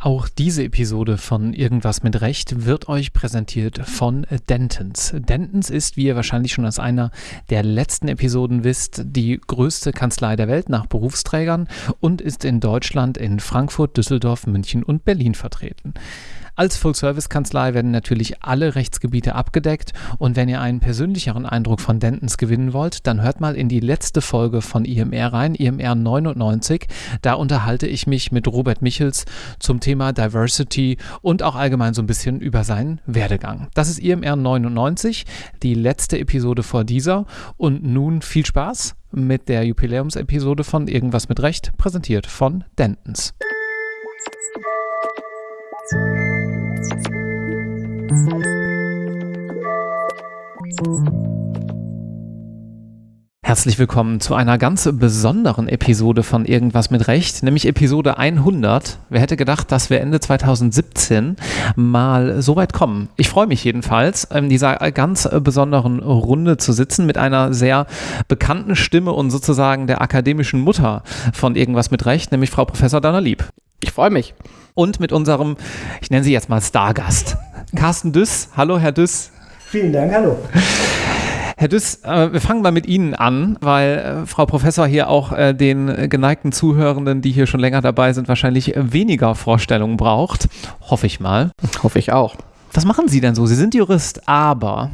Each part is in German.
Auch diese Episode von Irgendwas mit Recht wird euch präsentiert von Dentons. Dentons ist, wie ihr wahrscheinlich schon aus einer der letzten Episoden wisst, die größte Kanzlei der Welt nach Berufsträgern und ist in Deutschland in Frankfurt, Düsseldorf, München und Berlin vertreten. Als Full-Service-Kanzlei werden natürlich alle Rechtsgebiete abgedeckt und wenn ihr einen persönlicheren Eindruck von Dentons gewinnen wollt, dann hört mal in die letzte Folge von IMR rein, IMR 99. Da unterhalte ich mich mit Robert Michels zum Thema Diversity und auch allgemein so ein bisschen über seinen Werdegang. Das ist IMR 99, die letzte Episode vor dieser und nun viel Spaß mit der Jubiläumsepisode von Irgendwas mit Recht, präsentiert von Dentons. Herzlich willkommen zu einer ganz besonderen Episode von Irgendwas mit Recht, nämlich Episode 100. Wer hätte gedacht, dass wir Ende 2017 mal so weit kommen? Ich freue mich jedenfalls, in dieser ganz besonderen Runde zu sitzen mit einer sehr bekannten Stimme und sozusagen der akademischen Mutter von Irgendwas mit Recht, nämlich Frau Professor Dana Lieb. Ich freue mich. Und mit unserem, ich nenne sie jetzt mal Stargast, Carsten Düss. Hallo, Herr Düss. Vielen Dank, hallo. Herr Düss, äh, wir fangen mal mit Ihnen an, weil äh, Frau Professor hier auch äh, den geneigten Zuhörenden, die hier schon länger dabei sind, wahrscheinlich weniger Vorstellungen braucht. Hoffe ich mal. Hoffe ich auch. Was machen Sie denn so? Sie sind Jurist, aber.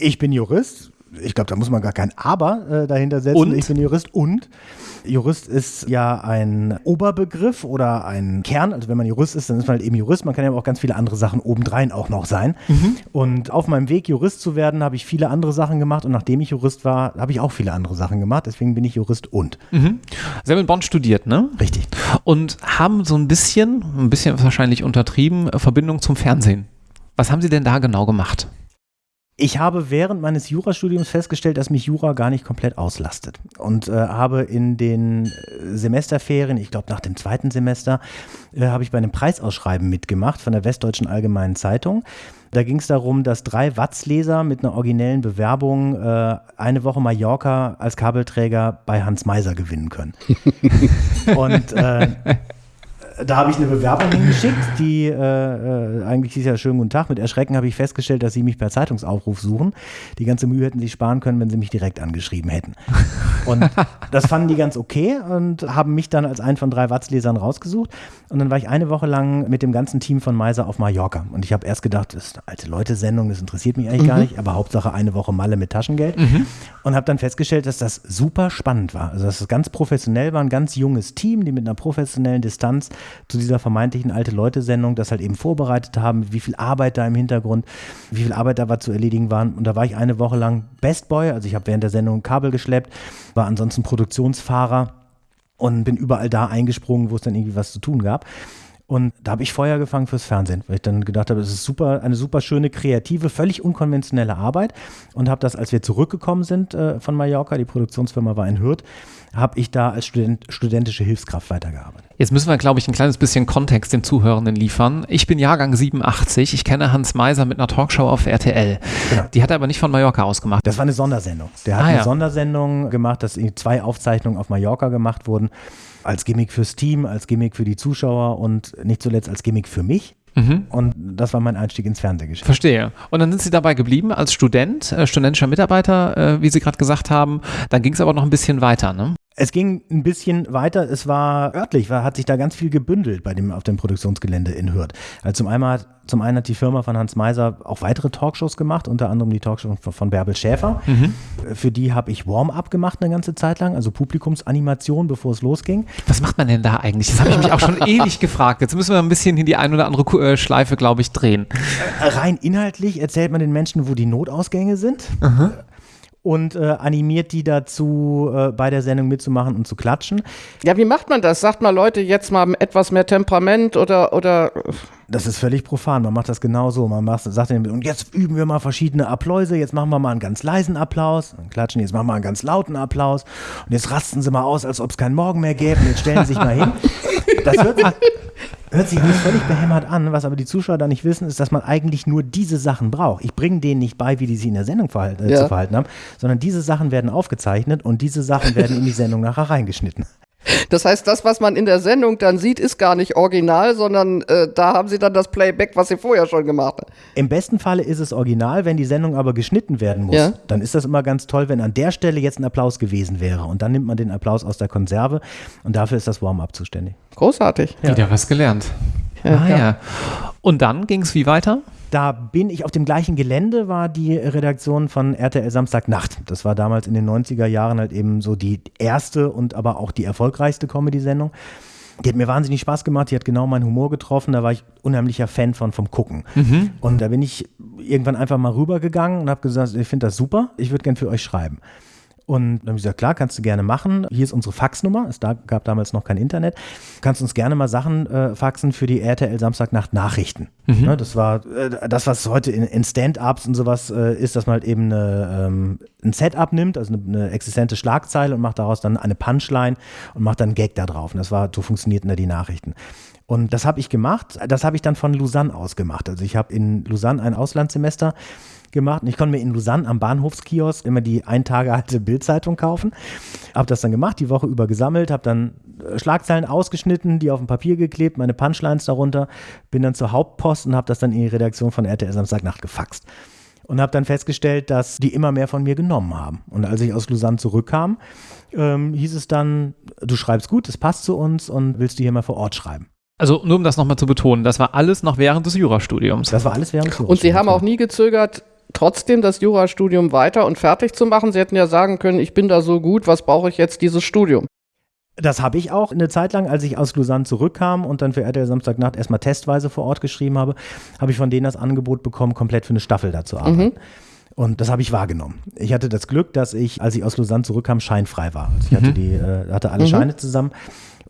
Ich bin Jurist. Ich glaube, da muss man gar kein Aber äh, dahinter setzen. Und? Ich bin Jurist und Jurist ist ja ein Oberbegriff oder ein Kern. Also wenn man Jurist ist, dann ist man halt eben Jurist. Man kann ja aber auch ganz viele andere Sachen obendrein auch noch sein. Mhm. Und auf meinem Weg, Jurist zu werden, habe ich viele andere Sachen gemacht. Und nachdem ich Jurist war, habe ich auch viele andere Sachen gemacht. Deswegen bin ich Jurist und. Mhm. Sie haben in Bonn studiert, ne? Richtig. Und haben so ein bisschen, ein bisschen wahrscheinlich untertrieben, Verbindung zum Fernsehen. Was haben Sie denn da genau gemacht? Ich habe während meines Jurastudiums festgestellt, dass mich Jura gar nicht komplett auslastet. Und äh, habe in den äh, Semesterferien, ich glaube nach dem zweiten Semester, äh, habe ich bei einem Preisausschreiben mitgemacht von der Westdeutschen Allgemeinen Zeitung. Da ging es darum, dass drei Watz-Leser mit einer originellen Bewerbung äh, eine Woche Mallorca als Kabelträger bei Hans Meiser gewinnen können. Und äh, da habe ich eine Bewerbung hingeschickt, die äh, äh, eigentlich hieß ja schönen guten Tag. Mit Erschrecken habe ich festgestellt, dass sie mich per Zeitungsaufruf suchen. Die ganze Mühe hätten sie sparen können, wenn sie mich direkt angeschrieben hätten. Und das fanden die ganz okay und haben mich dann als einen von drei Watz-Lesern rausgesucht. Und dann war ich eine Woche lang mit dem ganzen Team von Meiser auf Mallorca. Und ich habe erst gedacht, das ist eine alte Leute-Sendung, das interessiert mich eigentlich gar nicht, aber Hauptsache eine Woche Malle mit Taschengeld. Und habe dann festgestellt, dass das super spannend war. Also dass es ganz professionell war, ein ganz junges Team, die mit einer professionellen Distanz zu dieser vermeintlichen alte Leute-Sendung das halt eben vorbereitet haben, wie viel Arbeit da im Hintergrund, wie viel Arbeit da war zu erledigen waren. Und da war ich eine Woche lang Best Boy, also ich habe während der Sendung Kabel geschleppt, war ansonsten Produktionsfahrer und bin überall da eingesprungen, wo es dann irgendwie was zu tun gab. Und da habe ich Feuer gefangen fürs Fernsehen, weil ich dann gedacht habe, es ist super, eine super schöne, kreative, völlig unkonventionelle Arbeit. Und habe das, als wir zurückgekommen sind äh, von Mallorca, die Produktionsfirma war in Hürth, habe ich da als Student, studentische Hilfskraft weitergearbeitet. Jetzt müssen wir, glaube ich, ein kleines bisschen Kontext den Zuhörenden liefern. Ich bin Jahrgang 87. Ich kenne Hans Meiser mit einer Talkshow auf RTL. Genau. Die hat er aber nicht von Mallorca aus gemacht. Das war eine Sondersendung. Der hat Ah, eine ja. Sondersendung gemacht, dass zwei Aufzeichnungen auf Mallorca gemacht wurden. Als Gimmick fürs Team, als Gimmick für die Zuschauer und nicht zuletzt als Gimmick für mich. Mhm. Und das war mein Einstieg ins Fernsehgeschäft. Verstehe. Und dann sind Sie dabei geblieben als Student, äh, studentischer Mitarbeiter, äh, wie Sie gerade gesagt haben. Dann ging es aber noch ein bisschen weiter, ne? Es ging ein bisschen weiter. Es war örtlich, war, hat sich da ganz viel gebündelt bei dem, auf dem Produktionsgelände in Hürth. Also zum, einen hat, zum einen hat die Firma von Hans Meiser auch weitere Talkshows gemacht, unter anderem die Talkshow von, von Bärbel Schäfer. Für die habe ich Warm-up gemacht eine ganze Zeit lang, also Publikumsanimation, bevor es losging. Was macht man denn da eigentlich? Das habe ich mich auch schon ewig gefragt. Jetzt müssen wir ein bisschen in die ein oder andere äh, Schleife, glaube ich, drehen. Rein inhaltlich erzählt man den Menschen, wo die Notausgänge sind. Und äh, animiert die dazu, äh, bei der Sendung mitzumachen und zu klatschen. Ja, wie macht man das? Sagt mal Leute jetzt mal etwas mehr Temperament oder, oder Das ist völlig profan. Man macht das genauso. Man macht, sagt denen, und jetzt üben wir mal verschiedene Appläuse. Jetzt machen wir mal einen ganz leisen Applaus. Dann klatschen, jetzt machen wir einen ganz lauten Applaus. Und jetzt rasten sie mal aus, als ob es keinen Morgen mehr gäbe. Und jetzt stellen sie sich mal hin. Das sich, hört sich alles völlig behämmert an. Was aber die Zuschauer da nicht wissen, ist, dass man eigentlich nur diese Sachen braucht. Ich bringe denen nicht bei, wie die sich in der Sendung verhalten, äh, Ja. zu verhalten haben, sondern diese Sachen werden aufgezeichnet und diese Sachen werden in die Sendung nachher reingeschnitten. Das heißt, das, was man in der Sendung dann sieht, ist gar nicht original, sondern äh, da haben sie dann das Playback, was sie vorher schon gemacht haben. Im besten Falle ist es original, wenn die Sendung aber geschnitten werden muss. Ja. Dann ist das immer ganz toll, wenn an der Stelle jetzt ein Applaus gewesen wäre. Und dann nimmt man den Applaus aus der Konserve und dafür ist das Warm-up zuständig. Großartig. Ja. Wieder was gelernt. Ja, ah, ja. ja. Und dann ging es wie weiter? Da bin ich auf dem gleichen Gelände, war die Redaktion von RTL Samstagnacht. Das war damals in den 90er Jahren halt eben so die erste und aber auch die erfolgreichste Comedy-Sendung. Die hat mir wahnsinnig Spaß gemacht, die hat genau meinen Humor getroffen, da war ich unheimlicher Fan von vom Gucken. Und da bin ich irgendwann einfach mal rübergegangen und habe gesagt, ich finde das super, ich würde gern für euch schreiben. Und dann habe ich gesagt, klar, kannst du gerne machen. Hier ist unsere Faxnummer. Es da, gab damals noch kein Internet. Kannst uns gerne mal Sachen äh, faxen für die RTL Samstagnacht Nachrichten. Ne, das war äh, das, was heute in, in Stand-ups und sowas äh, ist, dass man halt eben eine, ähm, ein Setup nimmt, also eine, eine existente Schlagzeile und macht daraus dann eine Punchline und macht dann einen Gag da drauf. Und das war, so funktionierten da die Nachrichten. Und das habe ich gemacht. Das habe ich dann von Lausanne aus gemacht. Also ich habe in Lausanne ein Auslandssemester gemacht und ich konnte mir in Lausanne am Bahnhofskiosk immer die ein Tage alte Bildzeitung kaufen. Habe das dann gemacht, die Woche über gesammelt, habe dann äh, Schlagzeilen ausgeschnitten, die auf dem Papier geklebt, meine Punchlines darunter, bin dann zur Hauptpost und habe das dann in die Redaktion von RTL Samstagnacht gefaxt. Und habe dann festgestellt, dass die immer mehr von mir genommen haben. Und als ich aus Lausanne zurückkam, ähm, hieß es dann, du schreibst gut, es passt zu uns und willst du hier mal vor Ort schreiben. Also nur um das nochmal zu betonen, das war alles noch während des Jurastudiums. Das war alles während des Und Sie haben auch Jurastudiums. nie gezögert, trotzdem das Jurastudium weiter und fertig zu machen. Sie hätten ja sagen können, ich bin da so gut, was brauche ich jetzt dieses Studium? Das habe ich auch eine Zeit lang, als ich aus Lausanne zurückkam und dann für RTL Samstagnacht erstmal testweise vor Ort geschrieben habe, habe ich von denen das Angebot bekommen, komplett für eine Staffel da zu arbeiten. Und das habe ich wahrgenommen. Ich hatte das Glück, dass ich, als ich aus Lausanne zurückkam, scheinfrei war. Also ich hatte, die, äh, hatte alle Scheine zusammen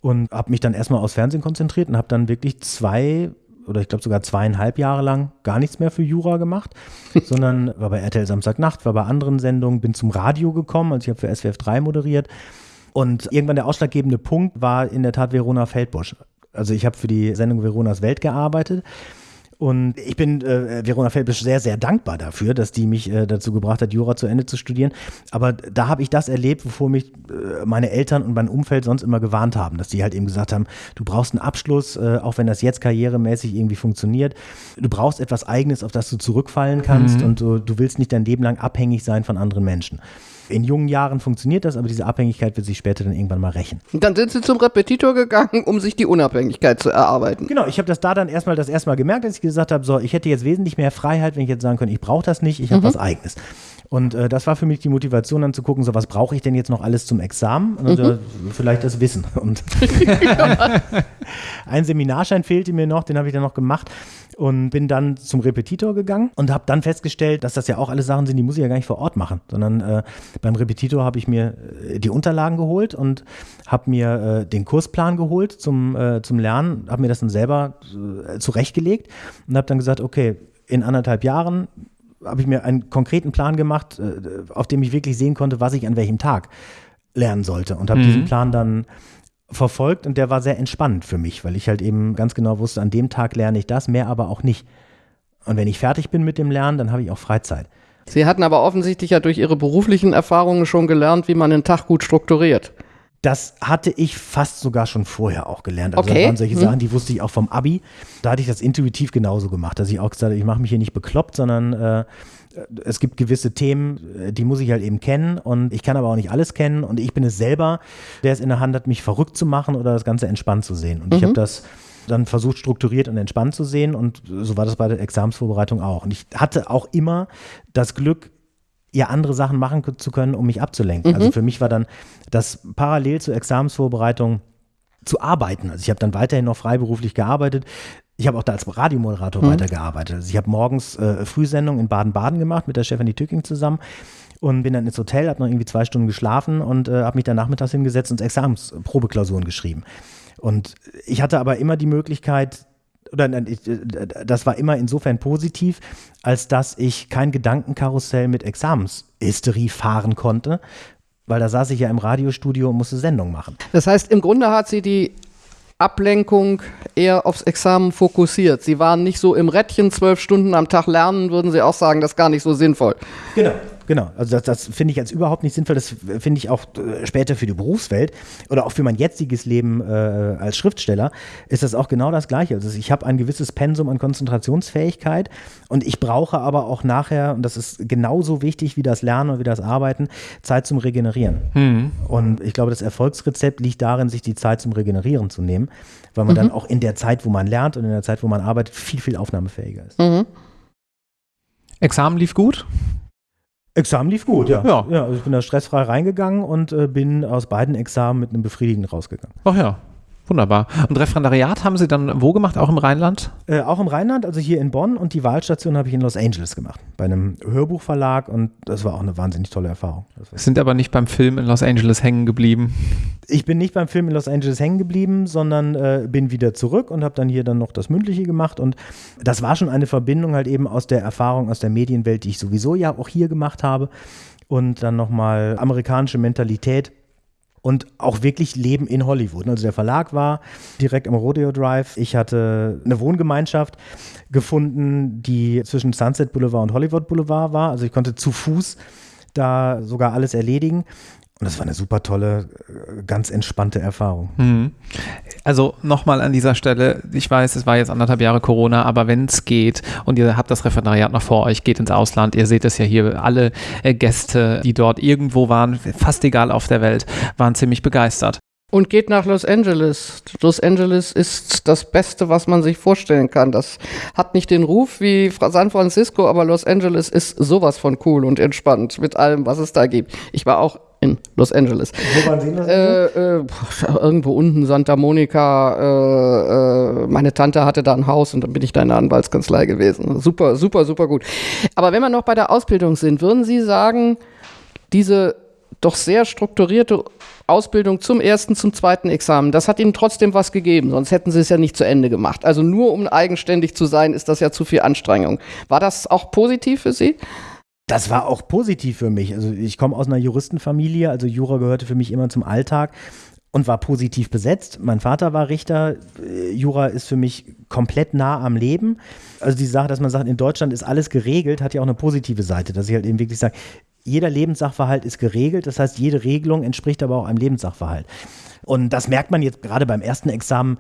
und habe mich dann erstmal aufs Fernsehen konzentriert und habe dann wirklich zwei oder ich glaube sogar zweieinhalb Jahre lang gar nichts mehr für Jura gemacht, sondern war bei RTL Samstagnacht, war bei anderen Sendungen, bin zum Radio gekommen, also ich habe für SWF 3 moderiert und irgendwann der ausschlaggebende Punkt war in der Tat Verona Feldbusch. Also ich habe für die Sendung Veronas Welt gearbeitet und ich bin äh, Verona Feldbusch sehr, sehr dankbar dafür, dass die mich äh, dazu gebracht hat, Jura zu Ende zu studieren. Aber da habe ich das erlebt, wovor mich äh, meine Eltern und mein Umfeld sonst immer gewarnt haben, dass die halt eben gesagt haben, du brauchst einen Abschluss, äh, auch wenn das jetzt karrieremäßig irgendwie funktioniert. Du brauchst etwas Eigenes, auf das du zurückfallen kannst und du, du willst nicht dein Leben lang abhängig sein von anderen Menschen. In jungen Jahren funktioniert das, aber diese Abhängigkeit wird sich später dann irgendwann mal rächen. Und dann sind Sie zum Repetitor gegangen, um sich die Unabhängigkeit zu erarbeiten. Genau, ich habe das da dann erstmal das erste Mal gemerkt, dass ich gesagt habe, so, ich hätte jetzt wesentlich mehr Freiheit, wenn ich jetzt sagen könnte, ich brauche das nicht, ich habe was eigenes. Und äh, das war für mich die Motivation, dann zu gucken, so was brauche ich denn jetzt noch alles zum Examen? Und äh, vielleicht das Wissen. Und ein Seminarschein fehlte mir noch, den habe ich dann noch gemacht und bin dann zum Repetitor gegangen und habe dann festgestellt, dass das ja auch alles Sachen sind, die muss ich ja gar nicht vor Ort machen, sondern äh, beim Repetitor habe ich mir äh, die Unterlagen geholt und habe mir äh, den Kursplan geholt zum, äh, zum Lernen, habe mir das dann selber äh, zurechtgelegt und habe dann gesagt, okay, in anderthalb Jahren habe ich mir einen konkreten Plan gemacht, äh, auf dem ich wirklich sehen konnte, was ich an welchem Tag lernen sollte und habe diesen Plan dann verfolgt und der war sehr entspannend für mich, weil ich halt eben ganz genau wusste, an dem Tag lerne ich das, mehr aber auch nicht. Und wenn ich fertig bin mit dem Lernen, dann habe ich auch Freizeit. Sie hatten aber offensichtlich ja durch Ihre beruflichen Erfahrungen schon gelernt, wie man einen Tag gut strukturiert. Das hatte ich fast sogar schon vorher auch gelernt. Also Okay. das waren solche Hm. Sachen, die wusste ich auch vom Abi. Da hatte ich das intuitiv genauso gemacht, dass ich auch gesagt habe, ich mache mich hier nicht bekloppt, sondern äh, es gibt gewisse Themen, äh, die muss ich halt eben kennen und ich kann aber auch nicht alles kennen und ich bin es selber, der es in der Hand hat, mich verrückt zu machen oder das Ganze entspannt zu sehen. Und ich habe das dann versucht, strukturiert und entspannt zu sehen und so war das bei der Examsvorbereitung auch. Und ich hatte auch immer das Glück, ja andere Sachen machen zu können, um mich abzulenken. Also für mich war dann das parallel zur Examensvorbereitung zu arbeiten. Also ich habe dann weiterhin noch freiberuflich gearbeitet. Ich habe auch da als Radiomoderator weitergearbeitet. Also ich habe morgens äh, Frühsendung in Baden-Baden gemacht mit der Stefanie Tücking zusammen und bin dann ins Hotel, habe noch irgendwie zwei Stunden geschlafen und äh, habe mich dann nachmittags hingesetzt und Examensprobeklausuren geschrieben. Und ich hatte aber immer die Möglichkeit, oder äh, das war immer insofern positiv, als dass ich kein Gedankenkarussell mit Examenshysterie fahren konnte, weil da saß ich ja im Radiostudio und musste Sendung machen. Das heißt, im Grunde hat sie die Ablenkung eher aufs Examen fokussiert. Sie waren nicht so im Rädchen zwölf Stunden am Tag lernen, würden Sie auch sagen, das ist gar nicht so sinnvoll. Genau. Genau. Also das, das finde ich jetzt überhaupt nicht sinnvoll. Das finde ich auch äh, später für die Berufswelt oder auch für mein jetziges Leben äh, als Schriftsteller ist das auch genau das Gleiche. Also ich habe ein gewisses Pensum an Konzentrationsfähigkeit und ich brauche aber auch nachher, und das ist genauso wichtig wie das Lernen und wie das Arbeiten, Zeit zum Regenerieren. Mhm. Und ich glaube, das Erfolgsrezept liegt darin, sich die Zeit zum Regenerieren zu nehmen, weil man mhm. dann auch in der Zeit, wo man lernt und in der Zeit, wo man arbeitet, viel, viel aufnahmefähiger ist. Mhm. Examen lief gut? Examen lief gut, ja. Ja, ja also ich bin da stressfrei reingegangen und äh, bin aus beiden Examen mit einem Befriedigenden rausgegangen. Ach ja, Wunderbar. Und Referendariat haben Sie dann wo gemacht? Auch im Rheinland? Äh, auch im Rheinland, also hier in Bonn und die Wahlstation habe ich in Los Angeles gemacht, bei einem Hörbuchverlag und das war auch eine wahnsinnig tolle Erfahrung. Sind aber nicht beim Film in Los Angeles hängen geblieben? Ich bin nicht beim Film in Los Angeles hängen geblieben, sondern äh, bin wieder zurück und habe dann hier dann noch das Mündliche gemacht und das war schon eine Verbindung halt eben aus der Erfahrung aus der Medienwelt, die ich sowieso ja auch hier gemacht habe und dann nochmal amerikanische Mentalität und auch wirklich Leben in Hollywood. Also der Verlag war direkt am Rodeo Drive. Ich hatte eine Wohngemeinschaft gefunden, die zwischen Sunset Boulevard und Hollywood Boulevard war. Also ich konnte zu Fuß da sogar alles erledigen. Und das war eine super tolle, äh, ganz entspannte Erfahrung. Mhm. Also nochmal an dieser Stelle, ich weiß, es war jetzt anderthalb Jahre Corona, aber wenn es geht und ihr habt das Referendariat noch vor euch, geht ins Ausland, ihr seht es ja hier, alle äh, Gäste, die dort irgendwo waren, fast egal auf der Welt, waren ziemlich begeistert. Und geht nach Los Angeles. Los Angeles ist das Beste, was man sich vorstellen kann. Das hat nicht den Ruf wie San Francisco, aber Los Angeles ist sowas von cool und entspannt mit allem, was es da gibt. Ich war auch in Los Angeles. Wo waren Sie in? Äh, äh, irgendwo unten, Santa Monica. Äh, äh, meine Tante hatte da ein Haus und dann bin ich da in der Anwaltskanzlei gewesen. Super, super, super gut. Aber wenn wir noch bei der Ausbildung sind, würden Sie sagen, diese doch sehr strukturierte Ausbildung zum ersten, zum zweiten Examen, das hat Ihnen trotzdem was gegeben, sonst hätten Sie es ja nicht zu Ende gemacht. Also nur um eigenständig zu sein, ist das ja zu viel Anstrengung. War das auch positiv für Sie? Das war auch positiv für mich. Also ich komme aus einer Juristenfamilie, also Jura gehörte für mich immer zum Alltag und war positiv besetzt. Mein Vater war Richter. Jura ist für mich komplett nah am Leben. Also die Sache, dass man sagt, in Deutschland ist alles geregelt, hat ja auch eine positive Seite, dass ich halt eben wirklich sage, jeder Lebenssachverhalt ist geregelt. Das heißt, jede Regelung entspricht aber auch einem Lebenssachverhalt. Und das merkt man jetzt gerade beim ersten Examen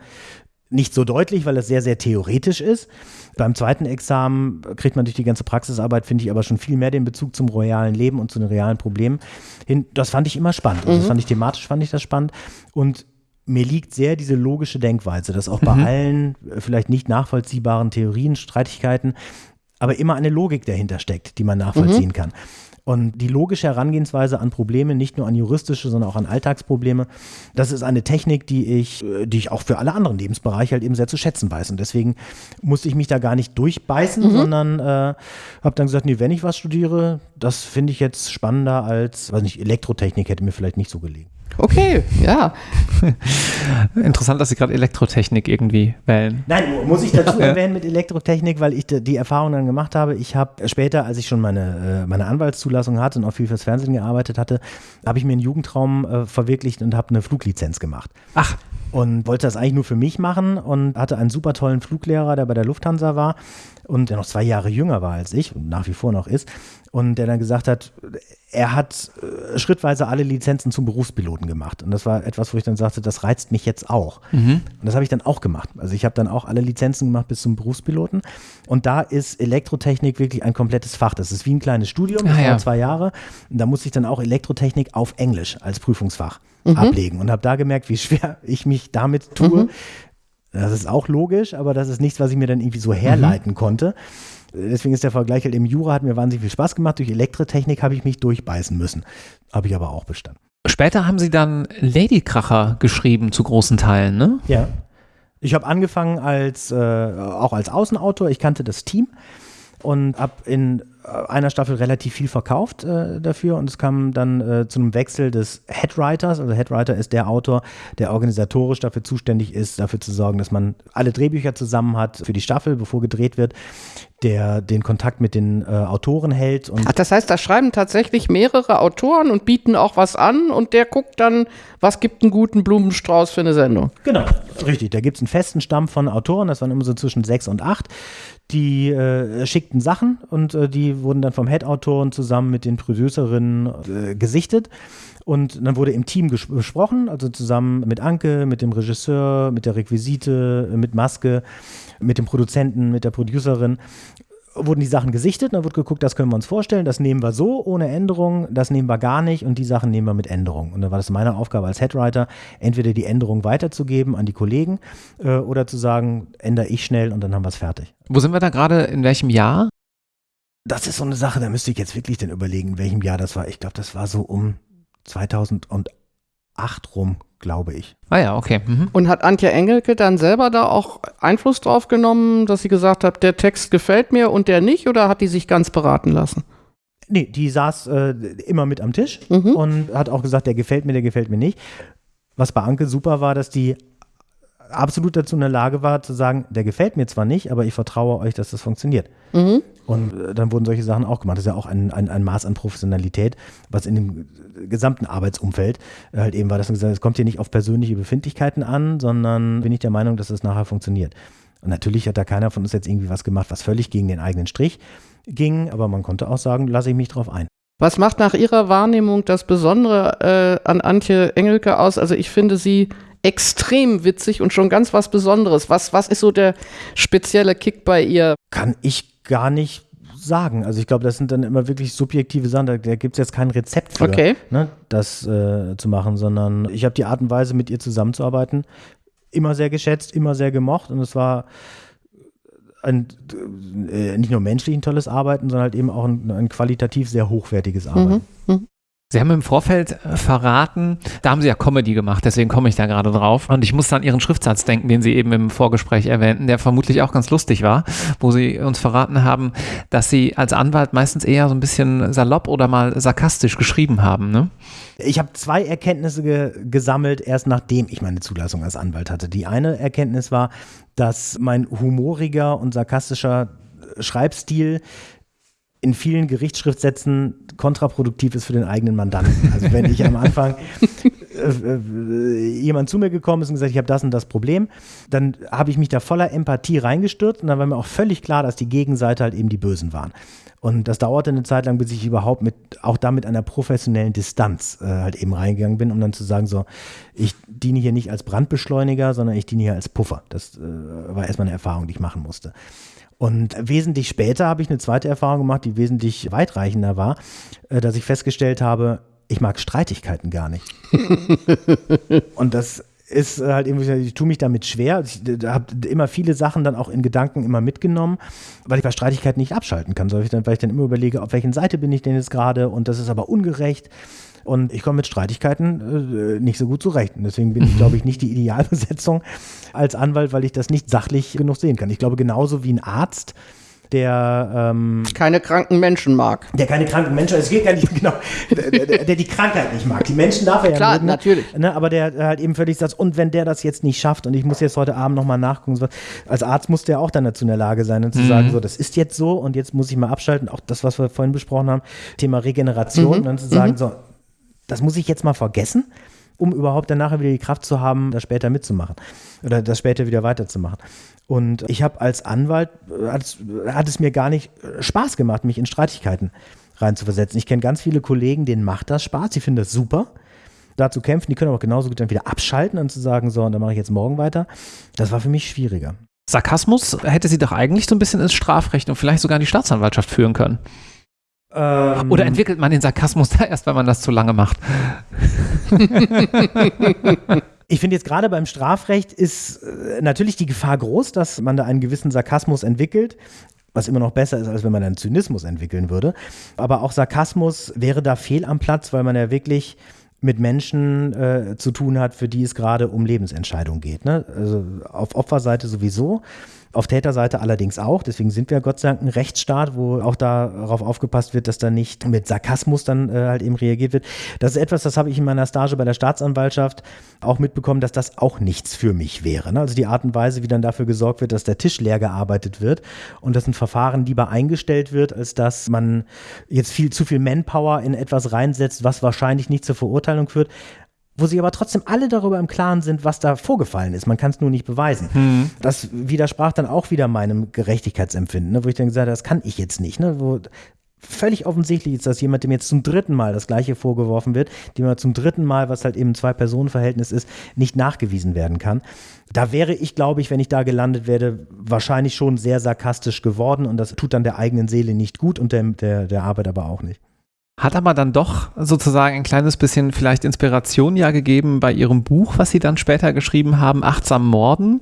nicht so deutlich, weil es sehr, sehr theoretisch ist. Beim zweiten Examen kriegt man durch die ganze Praxisarbeit, finde ich, aber schon viel mehr den Bezug zum realen Leben und zu den realen Problemen hin. Das fand ich immer spannend. Also mhm. Das fand ich thematisch, fand ich das spannend. Und mir liegt sehr diese logische Denkweise, dass auch bei mhm. allen äh, vielleicht nicht nachvollziehbaren Theorien, Streitigkeiten, aber immer eine Logik dahinter steckt, die man nachvollziehen mhm. kann. Und die logische Herangehensweise an Probleme, nicht nur an juristische, sondern auch an Alltagsprobleme, das ist eine Technik, die ich, äh, die ich auch für alle anderen Lebensbereiche halt eben sehr zu schätzen weiß. Und deswegen musste ich mich da gar nicht durchbeißen, mhm. sondern äh, habe dann gesagt, nee, wenn ich was studiere, das finde ich jetzt spannender als, weiß nicht, Elektrotechnik hätte mir vielleicht nicht so gelegen. Okay, ja. Interessant, dass Sie gerade Elektrotechnik irgendwie wählen. Nein, muss ich dazu erwähnen mit Elektrotechnik, weil ich die Erfahrung dann gemacht habe. Ich habe später, als ich schon meine, äh, meine Anwaltszulassung hatte und auch viel fürs Fernsehen gearbeitet hatte, habe ich mir einen Jugendtraum äh, verwirklicht und habe eine Fluglizenz gemacht. Ach. Und wollte das eigentlich nur für mich machen und hatte einen super tollen Fluglehrer, der bei der Lufthansa war und der noch zwei Jahre jünger war als ich und nach wie vor noch ist und der dann gesagt hat, er hat äh, schrittweise alle Lizenzen zum Berufspiloten gemacht. Und das war etwas, wo ich dann sagte, das reizt mich jetzt auch. Mhm. Und das habe ich dann auch gemacht. Also ich habe dann auch alle Lizenzen gemacht bis zum Berufspiloten. Und da ist Elektrotechnik wirklich ein komplettes Fach. Das ist wie ein kleines Studium, das ah, ja. zwei Jahre. Und da musste ich dann auch Elektrotechnik auf Englisch als Prüfungsfach mhm. ablegen. Und habe da gemerkt, wie schwer ich mich damit tue. Mhm. Das ist auch logisch, aber das ist nichts, was ich mir dann irgendwie so herleiten mhm. konnte. Deswegen ist der Vergleich halt im Jura hat mir wahnsinnig viel Spaß gemacht. Durch Elektrotechnik habe ich mich durchbeißen müssen. Habe ich aber auch bestanden. Später haben Sie dann Ladykracher geschrieben zu großen Teilen, ne? Ja. Ich habe angefangen als äh, auch als Außenautor. Ich kannte das Team und habe in einer Staffel relativ viel verkauft äh, dafür und es kam dann äh, zu einem Wechsel des Headwriters. Also Headwriter ist der Autor, der organisatorisch dafür zuständig ist, dafür zu sorgen, dass man alle Drehbücher zusammen hat für die Staffel, bevor gedreht wird, der den Kontakt mit den äh, Autoren hält. Ach, das heißt, da schreiben tatsächlich mehrere Autoren und bieten auch was an und der guckt dann, was gibt einen guten Blumenstrauß für eine Sendung. Genau, richtig. Da gibt es einen festen Stamm von Autoren, das waren immer so zwischen sechs und acht Die äh, schickten Sachen und äh, die wurden dann vom Head-Autoren zusammen mit den Producerinnen äh, gesichtet. Und dann wurde im Team besprochen, also zusammen mit Anke, mit dem Regisseur, mit der Requisite, mit Maske, mit dem Produzenten, mit der Producerin wurden die Sachen gesichtet, dann wird geguckt, das können wir uns vorstellen, das nehmen wir so ohne Änderung, das nehmen wir gar nicht und die Sachen nehmen wir mit Änderung. Und dann war das meine Aufgabe als Headwriter, entweder die Änderung weiterzugeben an die Kollegen äh, oder zu sagen, ändere ich schnell und dann haben wir es fertig. Wo sind wir da gerade, in welchem Jahr? Das ist so eine Sache, da müsste ich jetzt wirklich dann überlegen, in welchem Jahr das war. Ich glaube, das war so um 2008 rum, glaube ich. Ah ja, okay. Mhm. Und hat Antje Engelke dann selber da auch Einfluss drauf genommen, dass sie gesagt hat, der Text gefällt mir und der nicht, oder hat die sich ganz beraten lassen? Nee, die saß äh, immer mit am Tisch mhm. und hat auch gesagt, der gefällt mir, der gefällt mir nicht. Was bei Anke super war, dass die absolut dazu in der Lage war, zu sagen, der gefällt mir zwar nicht, aber ich vertraue euch, dass das funktioniert. Mhm. Und äh, dann wurden solche Sachen auch gemacht. Das ist ja auch ein, ein, ein Maß an Professionalität, was in dem gesamten Arbeitsumfeld äh, halt eben war, dass man gesagt es kommt hier nicht auf persönliche Befindlichkeiten an, sondern bin ich der Meinung, dass es nachher funktioniert. Und natürlich hat da keiner von uns jetzt irgendwie was gemacht, was völlig gegen den eigenen Strich ging, aber man konnte auch sagen, lasse ich mich drauf ein. Was macht nach Ihrer Wahrnehmung das Besondere äh, an Antje Engelke aus? Also ich finde sie extrem witzig und schon ganz was Besonderes. Was, was ist so der spezielle Kick bei ihr? Kann ich gar nicht sagen. Also ich glaube, das sind dann immer wirklich subjektive Sachen. Da, da gibt es jetzt kein Rezept für, okay. ne, das äh, zu machen, sondern ich habe die Art und Weise, mit ihr zusammenzuarbeiten, immer sehr geschätzt, immer sehr gemocht und es war ein, äh, nicht nur menschlich ein tolles Arbeiten, sondern halt eben auch ein, ein qualitativ sehr hochwertiges Arbeiten. Mhm. Mhm. Sie haben im Vorfeld äh, verraten, da haben Sie ja Comedy gemacht, deswegen komme ich da gerade drauf. Und ich muss an Ihren Schriftsatz denken, den Sie eben im Vorgespräch erwähnten, der vermutlich auch ganz lustig war, wo Sie uns verraten haben, dass Sie als Anwalt meistens eher so ein bisschen salopp oder mal sarkastisch geschrieben haben. Ne? Ich habe zwei Erkenntnisse ge gesammelt, erst nachdem ich meine Zulassung als Anwalt hatte. Die eine Erkenntnis war, dass mein humoriger und sarkastischer Schreibstil in vielen Gerichtsschriftsätzen kontraproduktiv ist für den eigenen Mandanten. Also wenn ich am Anfang äh, äh, jemand zu mir gekommen ist und gesagt, ich habe das und das Problem, dann habe ich mich da voller Empathie reingestürzt und dann war mir auch völlig klar, dass die Gegenseite halt eben die Bösen waren. Und das dauerte eine Zeit lang, bis ich überhaupt mit, auch da mit einer professionellen Distanz äh, halt eben reingegangen bin, um dann zu sagen, so, ich diene hier nicht als Brandbeschleuniger, sondern ich diene hier als Puffer. Das äh, war erstmal eine Erfahrung, die ich machen musste. Und wesentlich später habe ich eine zweite Erfahrung gemacht, die wesentlich weitreichender war, äh, dass ich festgestellt habe, ich mag Streitigkeiten gar nicht. und das ist halt irgendwie, ich tue mich damit schwer. Ich habe immer viele Sachen dann auch in Gedanken immer mitgenommen, weil ich bei Streitigkeiten nicht abschalten kann, weil ich dann, weil ich dann immer überlege, auf welchen Seite bin ich denn jetzt gerade und das ist aber ungerecht. Und ich komme mit Streitigkeiten äh, nicht so gut zurecht. Und deswegen bin ich, glaube ich, nicht die Idealbesetzung als Anwalt, weil ich das nicht sachlich genug sehen kann. Ich glaube, genauso wie ein Arzt der ähm, keine kranken Menschen mag. Der keine kranken Menschen, es geht gar nicht genau, der, der, der, die Krankheit nicht mag. Die Menschen darf er ja Klar, mögen, natürlich. Ne, aber der halt eben völlig sagt, und wenn der das jetzt nicht schafft und ich muss jetzt heute Abend nochmal nachgucken, als Arzt muss der auch dann dazu in der Lage sein und zu mhm. sagen, so, das ist jetzt so und jetzt muss ich mal abschalten. Auch das, was wir vorhin besprochen haben, Thema Regeneration, mhm. und dann zu sagen, mhm. so, das muss ich jetzt mal vergessen, um überhaupt dann nachher wieder die Kraft zu haben, das später mitzumachen oder das später wieder weiterzumachen. Und ich habe als Anwalt, hat es, hat es mir gar nicht Spaß gemacht, mich in Streitigkeiten reinzuversetzen. Ich kenne ganz viele Kollegen, denen macht das Spaß, die finden das super da zu kämpfen. Die können aber genauso gut dann wieder abschalten und zu sagen, so, und dann mache ich jetzt morgen weiter. Das war für mich schwieriger. Sarkasmus hätte sie doch eigentlich so ein bisschen ins Strafrecht und vielleicht sogar in die Staatsanwaltschaft führen können. Ähm, Oder entwickelt man den Sarkasmus da erst, wenn man das zu lange macht? Ich finde jetzt gerade beim Strafrecht ist äh, natürlich die Gefahr groß, dass man da einen gewissen Sarkasmus entwickelt was immer noch besser ist, als wenn man einen Zynismus entwickeln würde. Aber auch Sarkasmus wäre da fehl am Platz, weil man ja wirklich mit Menschen äh, zu tun hat, für die es gerade um Lebensentscheidungen geht. Ne? Also auf Opferseite sowieso, auf Täterseite allerdings auch. Deswegen sind wir Gott sei Dank ein Rechtsstaat, wo auch darauf aufgepasst wird, dass da nicht mit Sarkasmus dann äh, halt eben reagiert wird. Das ist etwas, das habe ich in meiner Stage bei der Staatsanwaltschaft auch mitbekommen, dass das auch nichts für mich wäre. Ne? Also die Art und Weise, wie dann dafür gesorgt wird, dass der Tisch leer gearbeitet wird und dass ein Verfahren lieber eingestellt wird, als dass man jetzt viel zu viel Manpower in etwas reinsetzt, was wahrscheinlich nicht zur Verurteilung führt wo sie aber trotzdem alle darüber im Klaren sind, was da vorgefallen ist. Man kann es nur nicht beweisen. Mhm. Das widersprach dann auch wieder meinem Gerechtigkeitsempfinden, ne, wo ich dann gesagt habe, das kann ich jetzt nicht. Ne, wo völlig offensichtlich ist, dass jemand, dem jetzt zum dritten Mal das Gleiche vorgeworfen wird, dem er zum dritten Mal, was halt eben ein Zwei-Personen-Verhältnis ist, nicht nachgewiesen werden kann. Da wäre ich, glaube ich, wenn ich da gelandet wäre, wahrscheinlich schon sehr sarkastisch geworden und das tut dann der eigenen Seele nicht gut und der, der, der Arbeit aber auch nicht. Hat aber dann doch sozusagen ein kleines bisschen vielleicht Inspiration ja gegeben bei ihrem Buch, was sie dann später geschrieben haben, Achtsam Morden.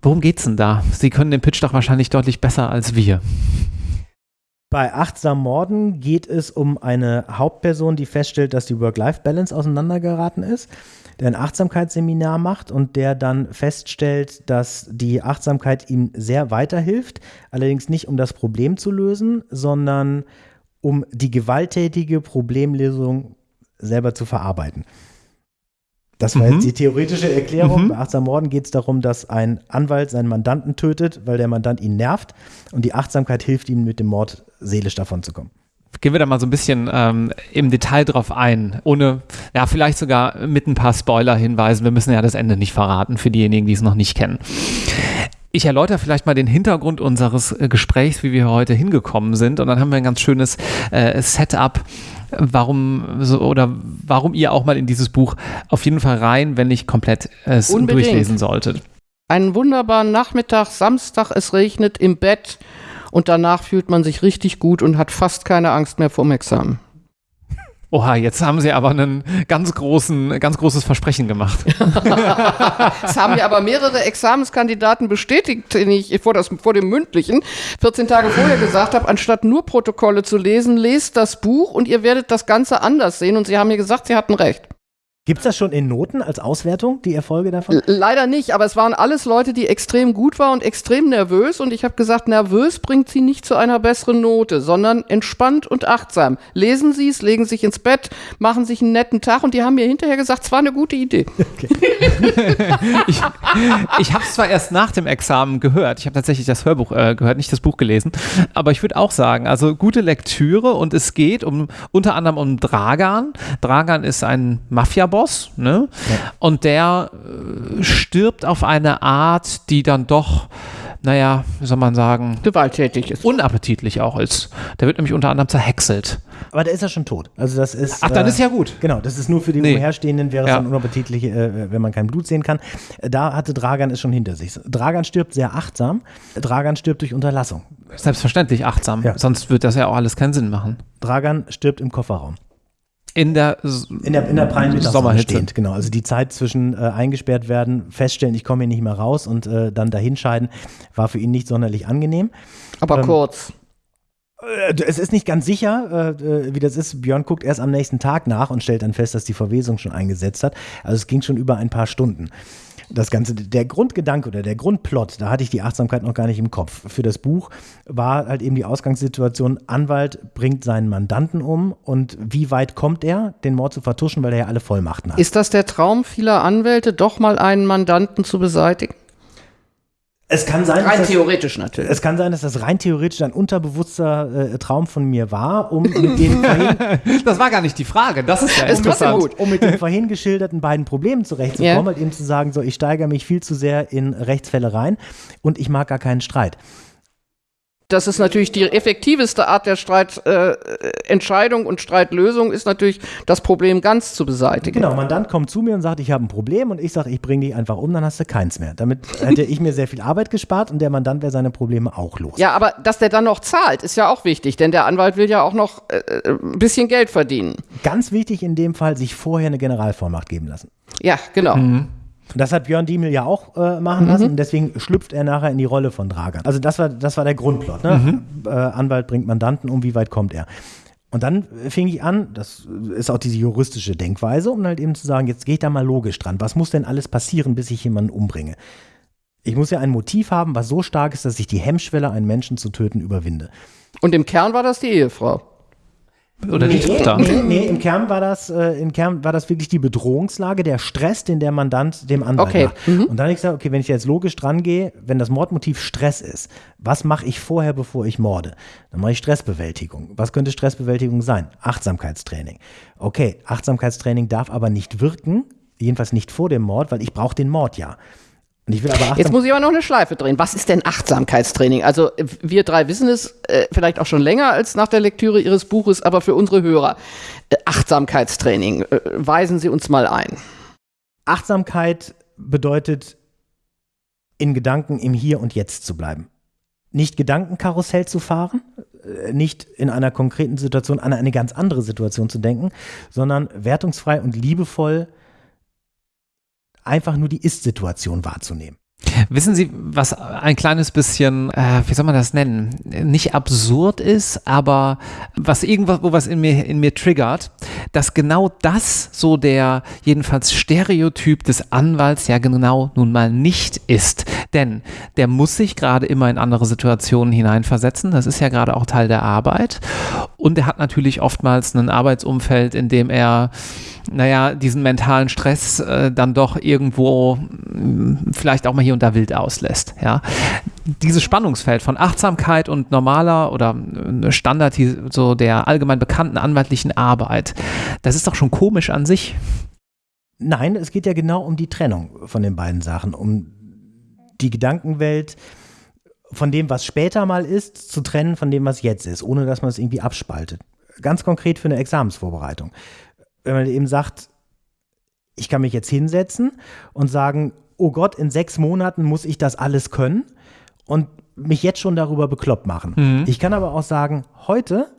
Worum geht's denn da? Sie können den Pitch doch wahrscheinlich deutlich besser als wir. Bei Achtsam Morden geht es um eine Hauptperson, die feststellt, dass die Work-Life-Balance auseinandergeraten ist, der ein Achtsamkeitsseminar macht und der dann feststellt, dass die Achtsamkeit ihm sehr weiterhilft, allerdings nicht um das Problem zu lösen, sondern um die gewalttätige Problemlösung selber zu verarbeiten. Das war Mhm. jetzt die theoretische Erklärung. Mhm. Bei Achtsam Morden geht es darum, dass ein Anwalt seinen Mandanten tötet, weil der Mandant ihn nervt und die Achtsamkeit hilft ihm, mit dem Mord seelisch davon zu kommen. Gehen wir da mal so ein bisschen ähm, im Detail drauf ein, ohne, ja, vielleicht sogar mit ein paar Spoiler-Hinweisen. Wir müssen ja das Ende nicht verraten für diejenigen, die es noch nicht kennen. Ich erläutere vielleicht mal den Hintergrund unseres äh, Gesprächs, wie wir heute hingekommen sind. Und dann haben wir ein ganz schönes äh, Setup, warum so, oder warum ihr auch mal in dieses Buch auf jeden Fall rein, wenn nicht komplett es Unbedingt. durchlesen solltet. Einen wunderbaren Nachmittag, Samstag, es regnet im Bett und danach fühlt man sich richtig gut und hat fast keine Angst mehr vorm Examen. Oha, jetzt haben sie aber einen ganz großen, ganz großes Versprechen gemacht. Es haben mir aber mehrere Examenskandidaten bestätigt, den ich vor, das, vor dem mündlichen 14 Tage vorher gesagt habe, anstatt nur Protokolle zu lesen, lest das Buch und ihr werdet das Ganze anders sehen. Und sie haben mir gesagt, sie hatten recht. Gibt es das schon in Noten als Auswertung, die Erfolge davon? Leider nicht, aber es waren alles Leute, die extrem gut waren und extrem nervös. Und ich habe gesagt, nervös bringt sie nicht zu einer besseren Note, sondern entspannt und achtsam. Lesen Sie es, legen sich ins Bett, machen sich einen netten Tag. Und die haben mir hinterher gesagt, es war eine gute Idee. ich ich habe es zwar erst nach dem Examen gehört, ich habe tatsächlich das Hörbuch äh, gehört, nicht das Buch gelesen, aber ich würde auch sagen, also gute Lektüre und es geht um unter anderem um Dragan. Dragan ist ein Mafia-Boss, ne? Und der äh, stirbt auf eine Art, die dann doch, naja, wie soll man sagen, Gewalttätig ist. unappetitlich auch ist. Der wird nämlich unter anderem zerhäckselt. Aber der ist ja schon tot. Also das ist. Ach, dann äh, ist ja gut. Genau, das ist nur für die Nee. Umherstehenden, wäre es Ja. dann unappetitlich, äh, wenn man kein Blut sehen kann. Da hatte Dragan es schon hinter sich. Dragan stirbt sehr achtsam. Dragan stirbt durch Unterlassung. Selbstverständlich achtsam, Ja. sonst wird das ja auch alles keinen Sinn machen. Dragan stirbt im Kofferraum. In der In der, in der prallen Mittagssonne stehend, genau. Also die Zeit zwischen äh, eingesperrt werden, feststellen, ich komme hier nicht mehr raus und äh, dann dahinscheiden, war für ihn nicht sonderlich angenehm. Aber Ähm, kurz. Äh, Es ist nicht ganz sicher, äh, äh, wie das ist. Björn guckt erst am nächsten Tag nach und stellt dann fest, dass die Verwesung schon eingesetzt hat. Also es ging schon über ein paar Stunden. Das Ganze, der Grundgedanke oder der Grundplot, da hatte ich die Achtsamkeit noch gar nicht im Kopf. Für das Buch war halt eben die Ausgangssituation, Anwalt bringt seinen Mandanten um und wie weit kommt er, den Mord zu vertuschen, weil er ja alle Vollmachten hat. Ist das der Traum vieler Anwälte, doch mal einen Mandanten zu beseitigen? Es kann sein, dass Rein das, theoretisch natürlich. es kann sein, dass das rein theoretisch ein unterbewusster äh, Traum von mir war, um mit den vorhin Das war gar nicht die Frage. Das ist ja Ist interessant. gut. um mit den vorhin geschilderten beiden Problemen zurechtzukommen, Ja. halt eben zu sagen, so ich steigere mich viel zu sehr in Rechtsfälle rein und ich mag gar keinen Streit. Das ist natürlich die effektivste Art der Streitentscheidung äh, Entscheidung und Streitlösung, ist natürlich das Problem ganz zu beseitigen. Genau, Mandant kommt zu mir und sagt, ich habe ein Problem und ich sage, ich bringe dich einfach um, dann hast du keins mehr. Damit hätte ich mir sehr viel Arbeit gespart und der Mandant wäre seine Probleme auch los. Ja, aber dass der dann noch zahlt, ist ja auch wichtig, denn der Anwalt will ja auch noch äh, ein bisschen Geld verdienen. Ganz wichtig in dem Fall, sich vorher eine Generalvollmacht geben lassen. Ja, genau. Und das hat Björn Diemel ja auch äh, machen lassen und deswegen schlüpft er nachher in die Rolle von Dragan. Also das war, das war der Grundplot. Ne? Äh, Anwalt bringt Mandanten um, wie weit kommt er? Und dann fing ich an, das ist auch diese juristische Denkweise, um halt eben zu sagen, jetzt gehe ich da mal logisch dran. Was muss denn alles passieren, bis ich jemanden umbringe? Ich muss ja ein Motiv haben, was so stark ist, dass ich die Hemmschwelle, einen Menschen zu töten, überwinde. Und im Kern war das die Ehefrau. Oder nee, die Tochter? Nee, nee, im Kern war das, äh, im Kern war das wirklich die Bedrohungslage, der Stress, den der Mandant dem Anwalt Okay. macht. Und dann habe ich gesagt, okay, wenn ich jetzt logisch dran gehe, wenn das Mordmotiv Stress ist, was mache ich vorher, bevor ich morde? Dann mache ich Stressbewältigung. Was könnte Stressbewältigung sein? Achtsamkeitstraining. Okay, Achtsamkeitstraining darf aber nicht wirken, jedenfalls nicht vor dem Mord, weil ich brauche den Mord ja. Jetzt muss ich aber noch eine Schleife drehen. Was ist denn Achtsamkeitstraining? Also äh, wir drei wissen es äh, vielleicht auch schon länger als nach der Lektüre Ihres Buches, aber für unsere Hörer. Äh, Achtsamkeitstraining, äh, weisen Sie uns mal ein. Achtsamkeit bedeutet, in Gedanken im Hier und Jetzt zu bleiben. Nicht Gedankenkarussell zu fahren, äh, nicht in einer konkreten Situation an eine ganz andere Situation zu denken, sondern wertungsfrei und liebevoll einfach nur die Ist-Situation wahrzunehmen. Wissen Sie, was ein kleines bisschen, äh, wie soll man das nennen, nicht absurd ist, aber was irgendwas, wo was in mir, in mir triggert, dass genau das so der jedenfalls Stereotyp des Anwalts ja genau nun mal nicht ist. Denn der muss sich gerade immer in andere Situationen hineinversetzen. Das ist ja gerade auch Teil der Arbeit. Und er hat natürlich oftmals ein Arbeitsumfeld, in dem er naja, diesen mentalen Stress äh, dann doch irgendwo mh, vielleicht auch mal hier und da wild auslässt. Ja. Dieses Spannungsfeld von Achtsamkeit und normaler oder äh, Standard so der allgemein bekannten anwaltlichen Arbeit, das ist doch schon komisch an sich. Nein, es geht ja genau um die Trennung von den beiden Sachen, um die Gedankenwelt von dem, was später mal ist, zu trennen von dem, was jetzt ist, ohne dass man es irgendwie abspaltet. Ganz konkret für eine Examensvorbereitung. Wenn man eben sagt, ich kann mich jetzt hinsetzen und sagen, oh Gott, in sechs Monaten muss ich das alles können und mich jetzt schon darüber bekloppt machen. Mhm. Ich kann aber auch sagen, heute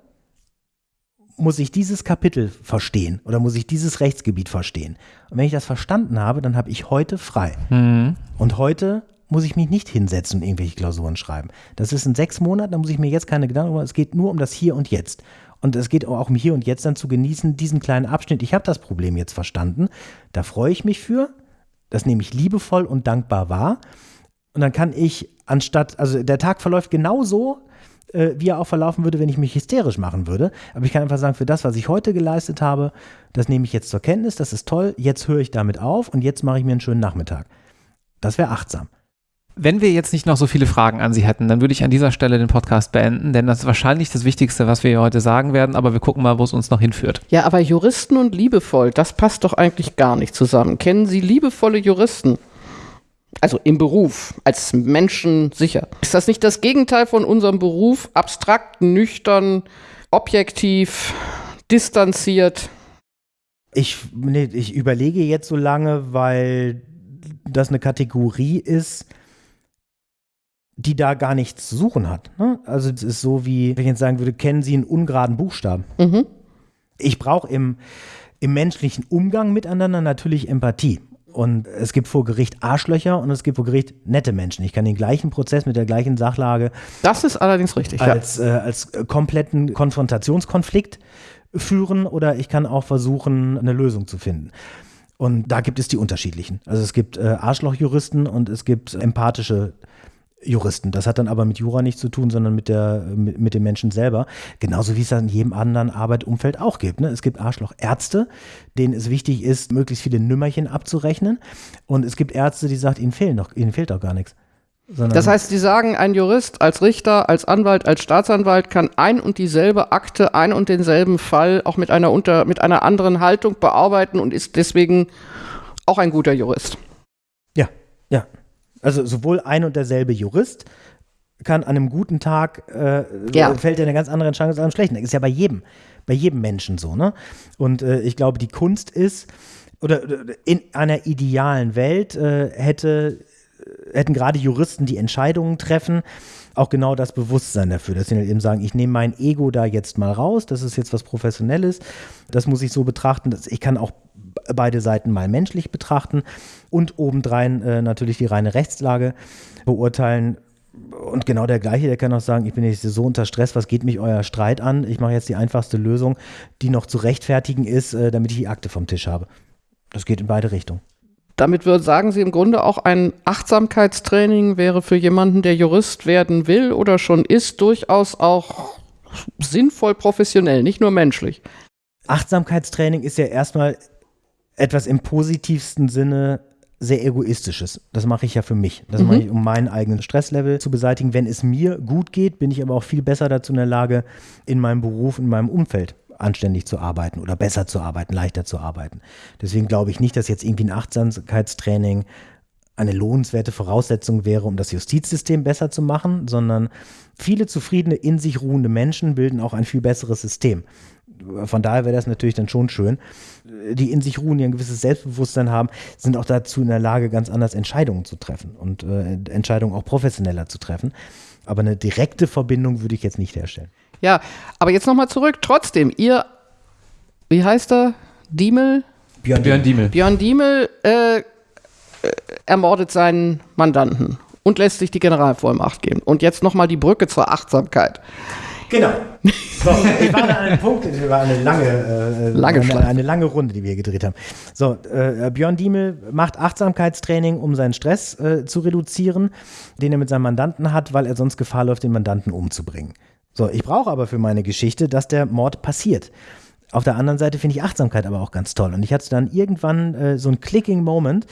muss ich dieses Kapitel verstehen oder muss ich dieses Rechtsgebiet verstehen. Und wenn ich das verstanden habe, dann habe ich heute frei. Mhm. Und heute muss ich mich nicht hinsetzen und irgendwelche Klausuren schreiben. Das ist in sechs Monaten, da muss ich mir jetzt keine Gedanken machen. Es geht nur um das Hier und Jetzt. Und es geht auch um Hier und Jetzt dann zu genießen, diesen kleinen Abschnitt. Ich habe das Problem jetzt verstanden. Da freue ich mich für. Das nehme ich liebevoll und dankbar wahr. Und dann kann ich anstatt, also der Tag verläuft genauso, äh, wie er auch verlaufen würde, wenn ich mich hysterisch machen würde. Aber ich kann einfach sagen, für das, was ich heute geleistet habe, das nehme ich jetzt zur Kenntnis, das ist toll, jetzt höre ich damit auf und jetzt mache ich mir einen schönen Nachmittag. Das wäre achtsam. Wenn wir jetzt nicht noch so viele Fragen an Sie hätten, dann würde ich an dieser Stelle den Podcast beenden, denn das ist wahrscheinlich das Wichtigste, was wir heute sagen werden, aber wir gucken mal, wo es uns noch hinführt. Ja, aber Juristen und liebevoll, das passt doch eigentlich gar nicht zusammen. Kennen Sie liebevolle Juristen? Also im Beruf, als Menschen sicher. Ist das nicht das Gegenteil von unserem Beruf? Abstrakt, nüchtern, objektiv, distanziert? Ich, nee, ich überlege jetzt so lange, weil das eine Kategorie ist, die da nichts zu suchen hat. Ne? Also es ist so wie, wenn ich jetzt sagen würde, kennen Sie einen ungeraden Buchstaben? Mhm. Ich brauche im, im menschlichen Umgang miteinander natürlich Empathie. Und es gibt vor Gericht Arschlöcher und es gibt vor Gericht nette Menschen. Ich kann den gleichen Prozess mit der gleichen Sachlage Das ist allerdings richtig. Ja. als, äh, als kompletten Konfrontationskonflikt führen oder ich kann auch versuchen, eine Lösung zu finden. Und da gibt es die unterschiedlichen. Also es gibt äh, Arschlochjuristen und es gibt empathische Juristen. Das hat dann aber mit Jura nichts zu tun, sondern mit, der, mit, mit dem Menschen selber. Genauso wie es das in jedem anderen Arbeitsumfeld auch gibt. Ne? Es gibt Arschlochärzte, denen es wichtig ist, möglichst viele Nümmerchen abzurechnen. Und es gibt Ärzte, die sagen, ihnen, fehlen noch, ihnen fehlt doch gar nichts. Sondern Das heißt, Sie sagen, ein Jurist als Richter, als Anwalt, als Staatsanwalt kann ein und dieselbe Akte, ein und denselben Fall auch mit einer, unter, mit einer anderen Haltung bearbeiten und ist deswegen auch ein guter Jurist. Ja, ja. Also sowohl ein und derselbe Jurist kann an einem guten Tag äh, Ja. fällt er eine ganz andere Entscheidung als an einem schlechten. Das ist ja bei jedem, bei jedem Menschen so, ne? Und äh, ich glaube, die Kunst ist, oder oder in einer idealen Welt äh, hätte, hätten gerade Juristen, die Entscheidungen treffen, auch genau das Bewusstsein dafür, dass sie halt eben sagen, ich nehme mein Ego da jetzt mal raus, das ist jetzt was Professionelles, das muss ich so betrachten, dass ich kann auch beide Seiten mal menschlich betrachten und obendrein äh, natürlich die reine Rechtslage beurteilen. Und genau der gleiche, der kann auch sagen, ich bin jetzt so unter Stress, was geht mich euer Streit an? Ich mache jetzt die einfachste Lösung, die noch zu rechtfertigen ist, äh, damit ich die Akte vom Tisch habe. Das geht in beide Richtungen. Damit würden, sagen Sie im Grunde auch ein Achtsamkeitstraining wäre für jemanden, der Jurist werden will oder schon ist, durchaus auch sinnvoll professionell, nicht nur menschlich. Achtsamkeitstraining ist ja erstmal etwas im positivsten Sinne sehr egoistisches. Das mache ich ja für mich. Das mhm. mache ich, um meinen eigenen Stresslevel zu beseitigen. Wenn es mir gut geht, bin ich aber auch viel besser dazu in der Lage, in meinem Beruf, in meinem Umfeld anständig zu arbeiten oder besser zu arbeiten, leichter zu arbeiten. Deswegen glaube ich nicht, dass jetzt irgendwie ein Achtsamkeitstraining eine lohnenswerte Voraussetzung wäre, um das Justizsystem besser zu machen, sondern viele zufriedene, in sich ruhende Menschen bilden auch ein viel besseres System. Von daher wäre das natürlich dann schon schön. Die in sich ruhen, die ein gewisses Selbstbewusstsein haben, sind auch dazu in der Lage, ganz anders Entscheidungen zu treffen und äh, Entscheidungen auch professioneller zu treffen. Aber eine direkte Verbindung würde ich jetzt nicht herstellen. Ja, aber jetzt nochmal zurück. Trotzdem, ihr, wie heißt er? Diemel? Björn, Björn Diemel. Björn Diemel äh, äh, ermordet seinen Mandanten und lässt sich die Generalvollmacht geben. Und jetzt nochmal die Brücke zur Achtsamkeit. Genau. So, ich war an einem Punkt, es war eine lange, äh, lange eine, eine, lange Runde, die wir gedreht haben. So, äh, Björn Diemel macht Achtsamkeitstraining, um seinen Stress äh, zu reduzieren, den er mit seinem Mandanten hat, weil er sonst Gefahr läuft, den Mandanten umzubringen. So, ich brauche aber für meine Geschichte, dass der Mord passiert. Auf der anderen Seite finde ich Achtsamkeit aber auch ganz toll. Und ich hatte dann irgendwann äh, so einen clicking Moment,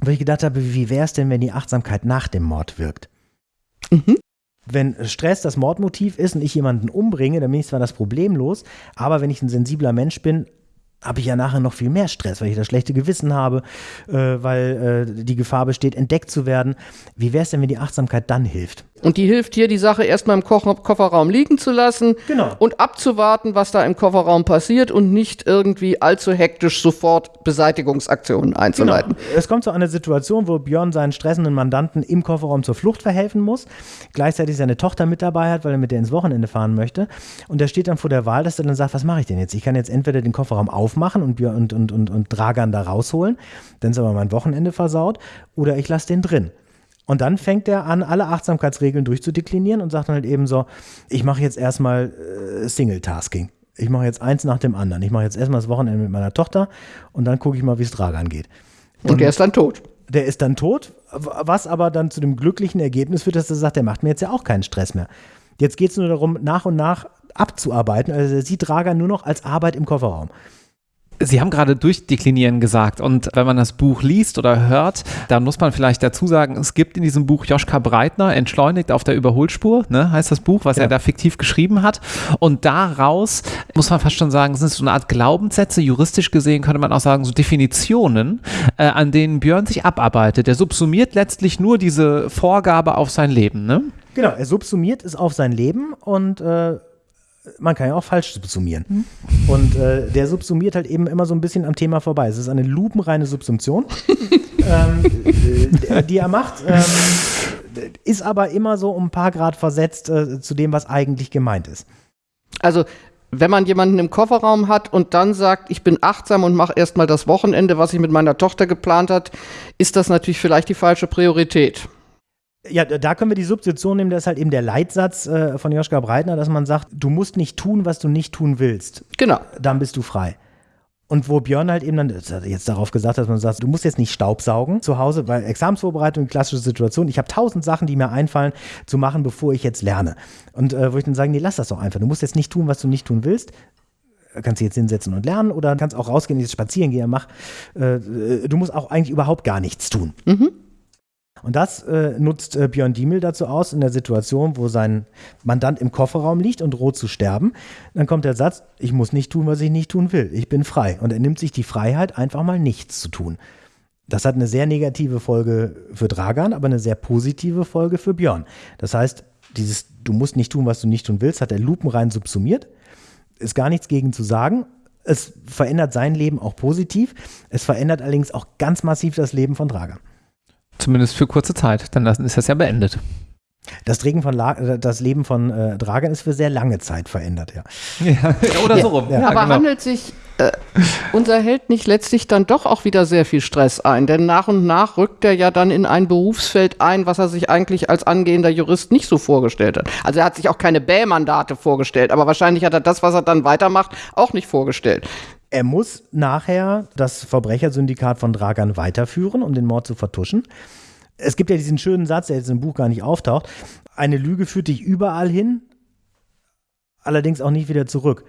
wo ich gedacht habe, wie wäre es denn, wenn die Achtsamkeit nach dem Mord wirkt? Mhm. Wenn Stress das Mordmotiv ist und ich jemanden umbringe, dann bin ich zwar das Problem los, aber wenn ich ein sensibler Mensch bin, habe ich ja nachher noch viel mehr Stress, weil ich das schlechte Gewissen habe, äh, weil äh, die Gefahr besteht, entdeckt zu werden. Wie wäre es denn, wenn die Achtsamkeit dann hilft? Und die hilft hier, die Sache erstmal im Ko Kofferraum liegen zu lassen genau. und abzuwarten, was da im Kofferraum passiert und nicht irgendwie allzu hektisch sofort Beseitigungsaktionen einzuleiten. Genau. Es kommt zu einer Situation, wo Björn seinen stressenden Mandanten im Kofferraum zur Flucht verhelfen muss, gleichzeitig seine Tochter mit dabei hat, weil er mit der ins Wochenende fahren möchte. Und er steht dann vor der Wahl, dass er dann sagt, was mache ich denn jetzt? Ich kann jetzt entweder den Kofferraum aufmachen und, Björn und, und, und, und Dragan da rausholen, dann ist aber mein Wochenende versaut, oder ich lasse den drin. Und dann fängt er an, alle Achtsamkeitsregeln durchzudeklinieren und sagt dann halt eben so, ich mache jetzt erstmal äh, Single-Tasking. Ich mache jetzt eins nach dem anderen. Ich mache jetzt erstmal das Wochenende mit meiner Tochter und dann gucke ich mal, wie es Dragan geht. Und, und der ist dann tot. Der ist dann tot, was aber dann zu dem glücklichen Ergebnis führt, dass er sagt, der macht mir jetzt ja auch keinen Stress mehr. Jetzt geht es nur darum, nach und nach abzuarbeiten. Also er sieht Dragan nur noch als Arbeit im Kofferraum. Sie haben gerade durchdeklinieren gesagt und wenn man das Buch liest oder hört, dann muss man vielleicht dazu sagen, es gibt in diesem Buch Joschka Breitner, Entschleunigt auf der Überholspur, ne, heißt das Buch, was ja. er da fiktiv geschrieben hat. Und daraus muss man fast schon sagen, sind so eine Art Glaubenssätze, juristisch gesehen könnte man auch sagen, so Definitionen, äh, an denen Björn sich abarbeitet. Der subsumiert letztlich nur diese Vorgabe auf sein Leben, ne? Genau, er subsumiert es auf sein Leben und äh, man kann ja auch falsch subsumieren. Mhm. Und äh, der subsumiert halt eben immer so ein bisschen am Thema vorbei. Es ist eine lupenreine Subsumption, ähm, die, die er macht. Ähm, ist aber immer so um ein paar Grad versetzt äh, zu dem, was eigentlich gemeint ist. Also wenn man jemanden im Kofferraum hat und dann sagt, ich bin achtsam und mache erstmal das Wochenende, was ich mit meiner Tochter geplant hat, ist das natürlich vielleicht die falsche Priorität. Ja, da können wir die Substitution nehmen, das ist halt eben der Leitsatz äh, von Joschka Breitner, dass man sagt, du musst nicht tun, was du nicht tun willst. Genau. Dann bist du frei. Und wo Björn halt eben dann jetzt darauf gesagt hat, dass man sagt, du musst jetzt nicht Staubsaugen zu Hause, weil Examensvorbereitung, klassische Situation, ich habe tausend Sachen, die mir einfallen, zu machen, bevor ich jetzt lerne. Und äh, wo ich dann sage, nee, lass das doch einfach. Du musst jetzt nicht tun, was du nicht tun willst. Kannst du jetzt hinsetzen und lernen oder kannst auch rausgehen, jetzt spazieren gehen, mach. Äh, äh, du musst auch eigentlich überhaupt gar nichts tun. Mhm. Und das äh, nutzt äh, Björn Diemel dazu aus, in der Situation, wo sein Mandant im Kofferraum liegt und droht zu sterben. Dann kommt der Satz, ich muss nicht tun, was ich nicht tun will. Ich bin frei. Und er nimmt sich die Freiheit, einfach mal nichts zu tun. Das hat eine sehr negative Folge für Dragan, aber eine sehr positive Folge für Björn. Das heißt, dieses Du musst nicht tun, was du nicht tun willst, hat er lupenrein subsumiert. Ist gar nichts gegen zu sagen. Es verändert sein Leben auch positiv. Es verändert allerdings auch ganz massiv das Leben von Dragan. Zumindest für kurze Zeit, dann ist das ja beendet. Das, von La das Leben von äh, Dragan ist für sehr lange Zeit verändert, ja. ja oder ja, so rum. Ja, aber genau. handelt sich äh, unser Held nicht letztlich dann doch auch wieder sehr viel Stress ein? Denn nach und nach rückt er ja dann in ein Berufsfeld ein, was er sich eigentlich als angehender Jurist nicht so vorgestellt hat. Also er hat sich auch keine Bäh-Mandate vorgestellt, aber wahrscheinlich hat er das, was er dann weitermacht, auch nicht vorgestellt. Er muss nachher das Verbrechersyndikat von Dragan weiterführen, um den Mord zu vertuschen. Es gibt ja diesen schönen Satz, der jetzt im Buch gar nicht auftaucht. Eine Lüge führt dich überall hin. allerdings auch nicht wieder zurück.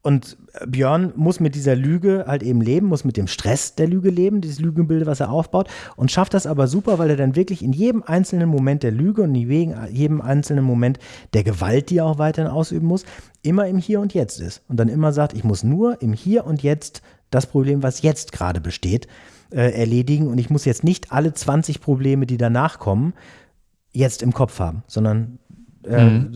Und Björn muss mit dieser Lüge halt eben leben, muss mit dem Stress der Lüge leben, dieses Lügenbild, was er aufbaut, und schafft das aber super, weil er dann wirklich in jedem einzelnen Moment der Lüge und in jedem einzelnen Moment der Gewalt, die er auch weiterhin ausüben muss, immer im Hier und Jetzt ist. Und dann immer sagt, ich muss nur im Hier und Jetzt das Problem, was jetzt gerade besteht, äh, erledigen. Und ich muss jetzt nicht alle 20 Probleme, die danach kommen, jetzt im Kopf haben, sondern äh, mhm.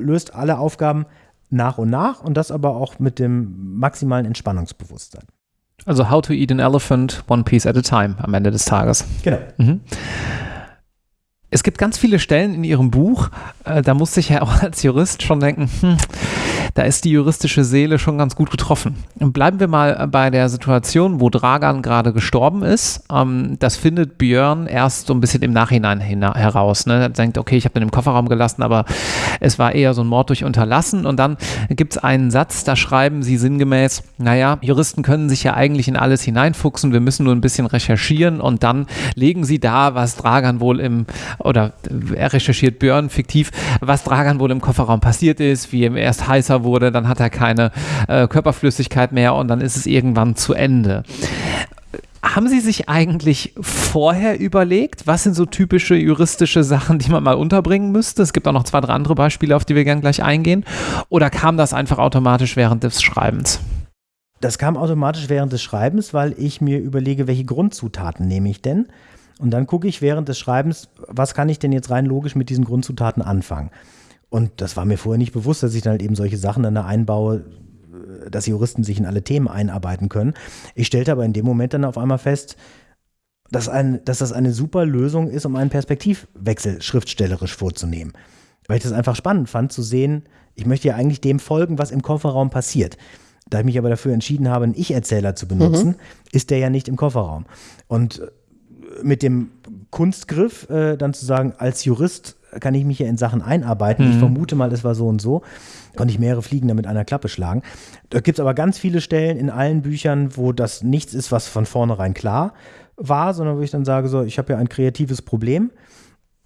löst alle Aufgaben nach und nach und das aber auch mit dem maximalen Entspannungsbewusstsein. Also How to Eat an Elephant, One Piece at a Time am Ende des Tages. Genau. Mhm. Es gibt ganz viele Stellen in Ihrem Buch, äh, da musste ich ja auch als Jurist schon denken, hm, da ist die juristische Seele schon ganz gut getroffen. Bleiben wir mal bei der Situation, wo Dragan gerade gestorben ist. Ähm, das findet Björn erst so ein bisschen im Nachhinein heraus. Ne? Er denkt, okay, ich habe den im Kofferraum gelassen, aber es war eher so ein Mord durch Unterlassen. Und dann gibt es einen Satz, da schreiben sie sinngemäß, naja, Juristen können sich ja eigentlich in alles hineinfuchsen, wir müssen nur ein bisschen recherchieren und dann legen sie da, was Dragan wohl im oder er recherchiert Björn fiktiv, was Dragan wohl im Kofferraum passiert ist, wie ihm erst heißer wurde, dann hat er keine äh, Körperflüssigkeit mehr und dann ist es irgendwann zu Ende. Haben Sie sich eigentlich vorher überlegt, was sind so typische juristische Sachen, die man mal unterbringen müsste? Es gibt auch noch zwei, drei andere Beispiele, auf die wir gern gleich eingehen. Oder kam das einfach automatisch während des Schreibens? Das kam automatisch während des Schreibens, weil ich mir überlege, welche Grundzutaten nehme ich denn? Und dann gucke ich während des Schreibens, was kann ich denn jetzt rein logisch mit diesen Grundzutaten anfangen? Und das war mir vorher nicht bewusst, dass ich dann halt eben solche Sachen dann da einbaue, dass Juristen sich in alle Themen einarbeiten können. Ich stellte aber in dem Moment dann auf einmal fest, dass, ein, dass das eine super Lösung ist, um einen Perspektivwechsel schriftstellerisch vorzunehmen. Weil ich das einfach spannend fand, zu sehen, ich möchte ja eigentlich dem folgen, was im Kofferraum passiert. Da ich mich aber dafür entschieden habe, einen Ich-Erzähler zu benutzen, mhm. ist der ja nicht im Kofferraum. Und mit dem Kunstgriff äh, dann zu sagen, als Jurist kann ich mich ja in Sachen einarbeiten. Mhm. Ich vermute mal, es war so und so. Konnte ich mehrere Fliegen damit einer Klappe schlagen. Da gibt es aber ganz viele Stellen in allen Büchern, wo das nichts ist, was von vornherein klar war, sondern wo ich dann sage, so, ich habe ja ein kreatives Problem.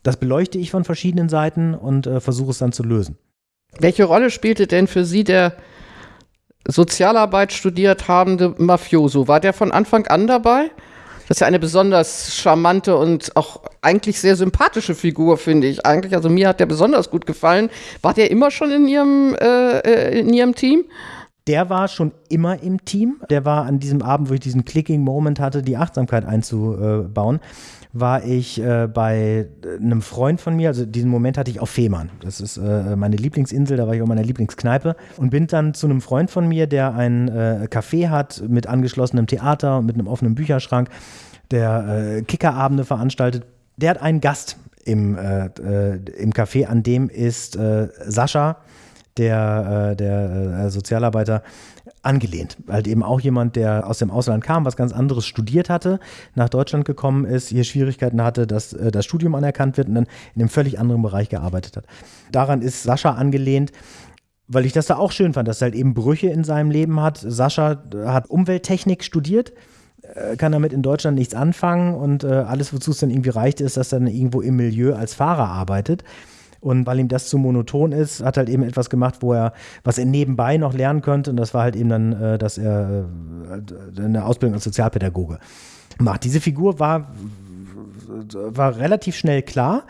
Das beleuchte ich von verschiedenen Seiten und äh, versuche es dann zu lösen. Welche Rolle spielte denn für Sie der Sozialarbeit studiert habende Mafioso? War der von Anfang an dabei? Das ist ja eine besonders charmante und auch eigentlich sehr sympathische Figur, finde ich eigentlich. Also mir hat der besonders gut gefallen. War der immer schon in Ihrem, äh, äh, in Ihrem Team? Der war schon immer im Team. Der war an diesem Abend, wo ich diesen Clicking-Moment hatte, die Achtsamkeit einzubauen war ich äh, bei einem Freund von mir, also diesen Moment hatte ich auf Fehmarn. Das ist äh, meine Lieblingsinsel, da war ich auch meiner Lieblingskneipe und bin dann zu einem Freund von mir, der ein äh, Café hat mit angeschlossenem Theater und mit einem offenen Bücherschrank, der äh, Kickerabende veranstaltet. Der hat einen Gast im, äh, äh, im Café, an dem ist Sascha, der, der Sozialarbeiter, angelehnt. Halt eben auch jemand, der aus dem Ausland kam, was ganz anderes studiert hatte, nach Deutschland gekommen ist, hier Schwierigkeiten hatte, dass äh, das Studium anerkannt wird und dann in einem völlig anderen Bereich gearbeitet hat. Daran ist Sascha angelehnt weil ich das da auch schön fand, dass er halt eben Brüche in seinem Leben hat. Sascha hat Umwelttechnik studiert, äh, kann damit in Deutschland nichts anfangen und äh, alles, wozu es dann irgendwie reicht, ist, dass er dann irgendwo im Milieu als Fahrer arbeitet. Und weil ihm das zu monoton ist, hat halt eben etwas gemacht, wo er, was er nebenbei noch lernen könnte. Und das war halt eben dann, äh, dass er äh, eine Ausbildung als Sozialpädagoge macht. Diese Figur war, war relativ schnell klar,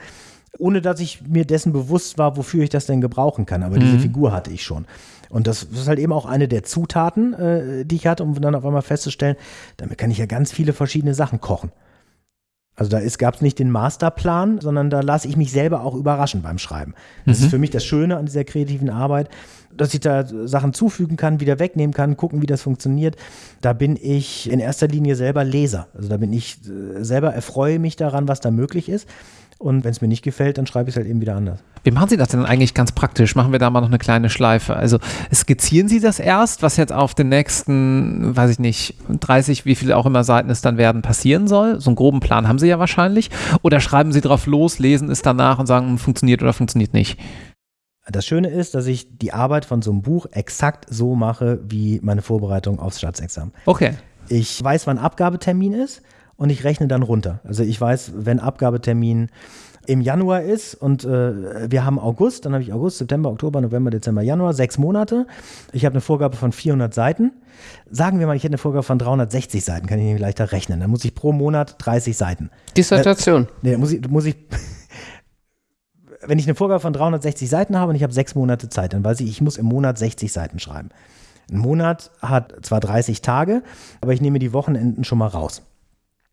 ohne dass ich mir dessen bewusst war, wofür ich das denn gebrauchen kann. Aber mhm. diese Figur hatte ich schon. Und das ist halt eben auch eine der Zutaten, äh, die ich hatte, um dann auf einmal festzustellen, damit kann ich ja ganz viele verschiedene Sachen kochen. Also da gab es nicht den Masterplan, sondern da lasse ich mich selber auch überraschen beim Schreiben. Das mhm. ist für mich das Schöne an dieser kreativen Arbeit, dass ich da Sachen zufügen kann, wieder wegnehmen kann, gucken, wie das funktioniert. Da bin ich in erster Linie selber Leser. Also da bin ich äh, selber erfreue mich daran, was da möglich ist. Und wenn es mir nicht gefällt, dann schreibe ich es halt eben wieder anders. Wie machen Sie das denn eigentlich ganz praktisch? Machen wir da mal noch eine kleine Schleife. Also skizzieren Sie das erst, was jetzt auf den nächsten, weiß ich nicht, 30, wie viele auch immer Seiten es dann werden, passieren soll? So einen groben Plan haben Sie ja wahrscheinlich. Oder schreiben Sie drauf los, lesen es danach und sagen, hm, funktioniert oder funktioniert nicht? Das Schöne ist, dass ich die Arbeit von so einem Buch exakt so mache wie meine Vorbereitung aufs Staatsexamen. Okay. Ich weiß, wann Abgabetermin ist und ich rechne dann runter. Also ich weiß, wenn Abgabetermin im Januar ist und äh, wir haben August, dann habe ich August, September, Oktober, November, Dezember, Januar, sechs Monate. Ich habe eine Vorgabe von 400 Seiten. Sagen wir mal, ich hätte eine Vorgabe von 360 Seiten, kann ich nicht leichter rechnen. Dann muss ich pro Monat 30 Seiten. Dissertation. Äh, nee, muss ich, muss ich wenn ich eine Vorgabe von 360 Seiten habe und ich habe sechs Monate Zeit, dann weiß ich, ich muss im Monat 60 Seiten schreiben. Ein Monat hat zwar 30 Tage, aber ich nehme die Wochenenden schon mal raus.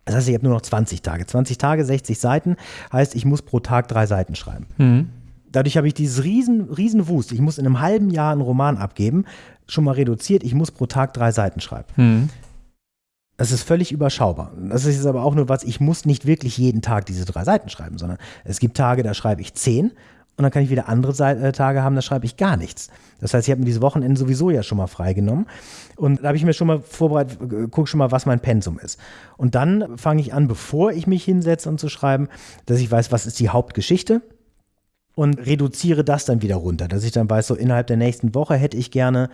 Das heißt, ich habe nur noch 20 Tage. 20 Tage, 60 Seiten, heißt, ich muss pro Tag drei Seiten schreiben. Mhm. Dadurch habe ich dieses riesen, riesen Wust. Ich muss in einem halben Jahr einen Roman abgeben, schon mal reduziert. Ich muss pro Tag drei Seiten schreiben. Mhm. Das ist völlig überschaubar. Das ist aber auch nur was, ich muss nicht wirklich jeden Tag diese drei Seiten schreiben, sondern es gibt Tage, da schreibe ich zehn und dann kann ich wieder andere äh, Tage haben, da schreibe ich gar nichts. Das heißt, ich habe mir diese Wochenende sowieso ja schon mal freigenommen. Und da habe ich mir schon mal vorbereitet, äh, gucke schon mal, was mein Pensum ist. Und dann fange ich an, bevor ich mich hinsetze und zu schreiben, dass ich weiß, was ist die Hauptgeschichte und reduziere das dann wieder runter, dass ich dann weiß, so innerhalb der nächsten Woche hätte ich gerne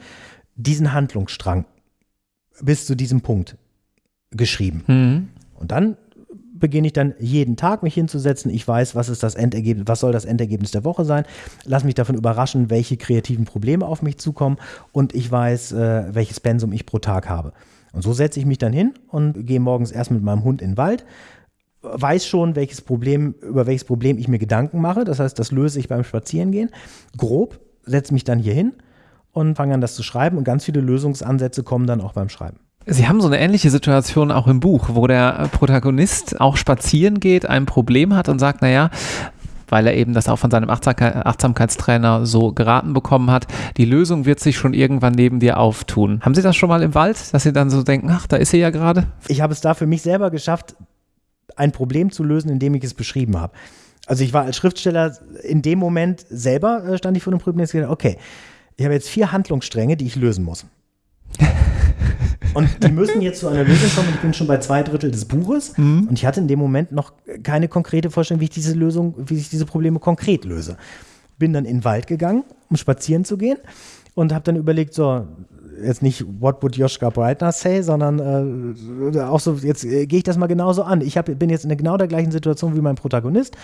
diesen Handlungsstrang bis zu diesem Punkt geschrieben. Mhm. Und dann beginne ich dann jeden Tag mich hinzusetzen. Ich weiß, was ist das Endergebnis, was soll das Endergebnis der Woche sein. Lass mich davon überraschen, welche kreativen Probleme auf mich zukommen und ich weiß, äh, welches Pensum ich pro Tag habe. Und so setze ich mich dann hin und gehe morgens erst mit meinem Hund in den Wald, weiß schon, welches Problem, über welches Problem ich mir Gedanken mache. Das heißt, das löse ich beim Spazierengehen. Grob, setze mich dann hier hin und fange an, das zu schreiben. Und ganz viele Lösungsansätze kommen dann auch beim Schreiben. Sie haben so eine ähnliche Situation auch im Buch, wo der Protagonist auch spazieren geht, ein Problem hat und sagt, naja, weil er eben das auch von seinem Achtsamkeitstrainer so geraten bekommen hat, die Lösung wird sich schon irgendwann neben dir auftun. Haben Sie das schon mal im Wald, dass Sie dann so denken, ach, da ist sie ja gerade? Ich habe es da für mich selber geschafft, ein Problem zu lösen, indem ich es beschrieben habe. Also ich war als Schriftsteller in dem Moment selber, äh, stand ich vor dem Problem und gesagt, okay, ich habe jetzt vier Handlungsstränge, die ich lösen muss. Und die müssen jetzt zu einer Lösung kommen. Ich bin schon bei zwei Drittel des Buches mhm. und ich hatte in dem Moment noch keine konkrete Vorstellung, wie ich diese Lösung, wie ich diese Probleme konkret löse. Bin dann in den Wald gegangen, um spazieren zu gehen und habe dann überlegt, so, jetzt nicht What would Joschka Breitner say, sondern äh, auch so, jetzt äh, gehe ich das mal genauso an. Ich hab, bin jetzt in genau der gleichen Situation wie mein Protagonist.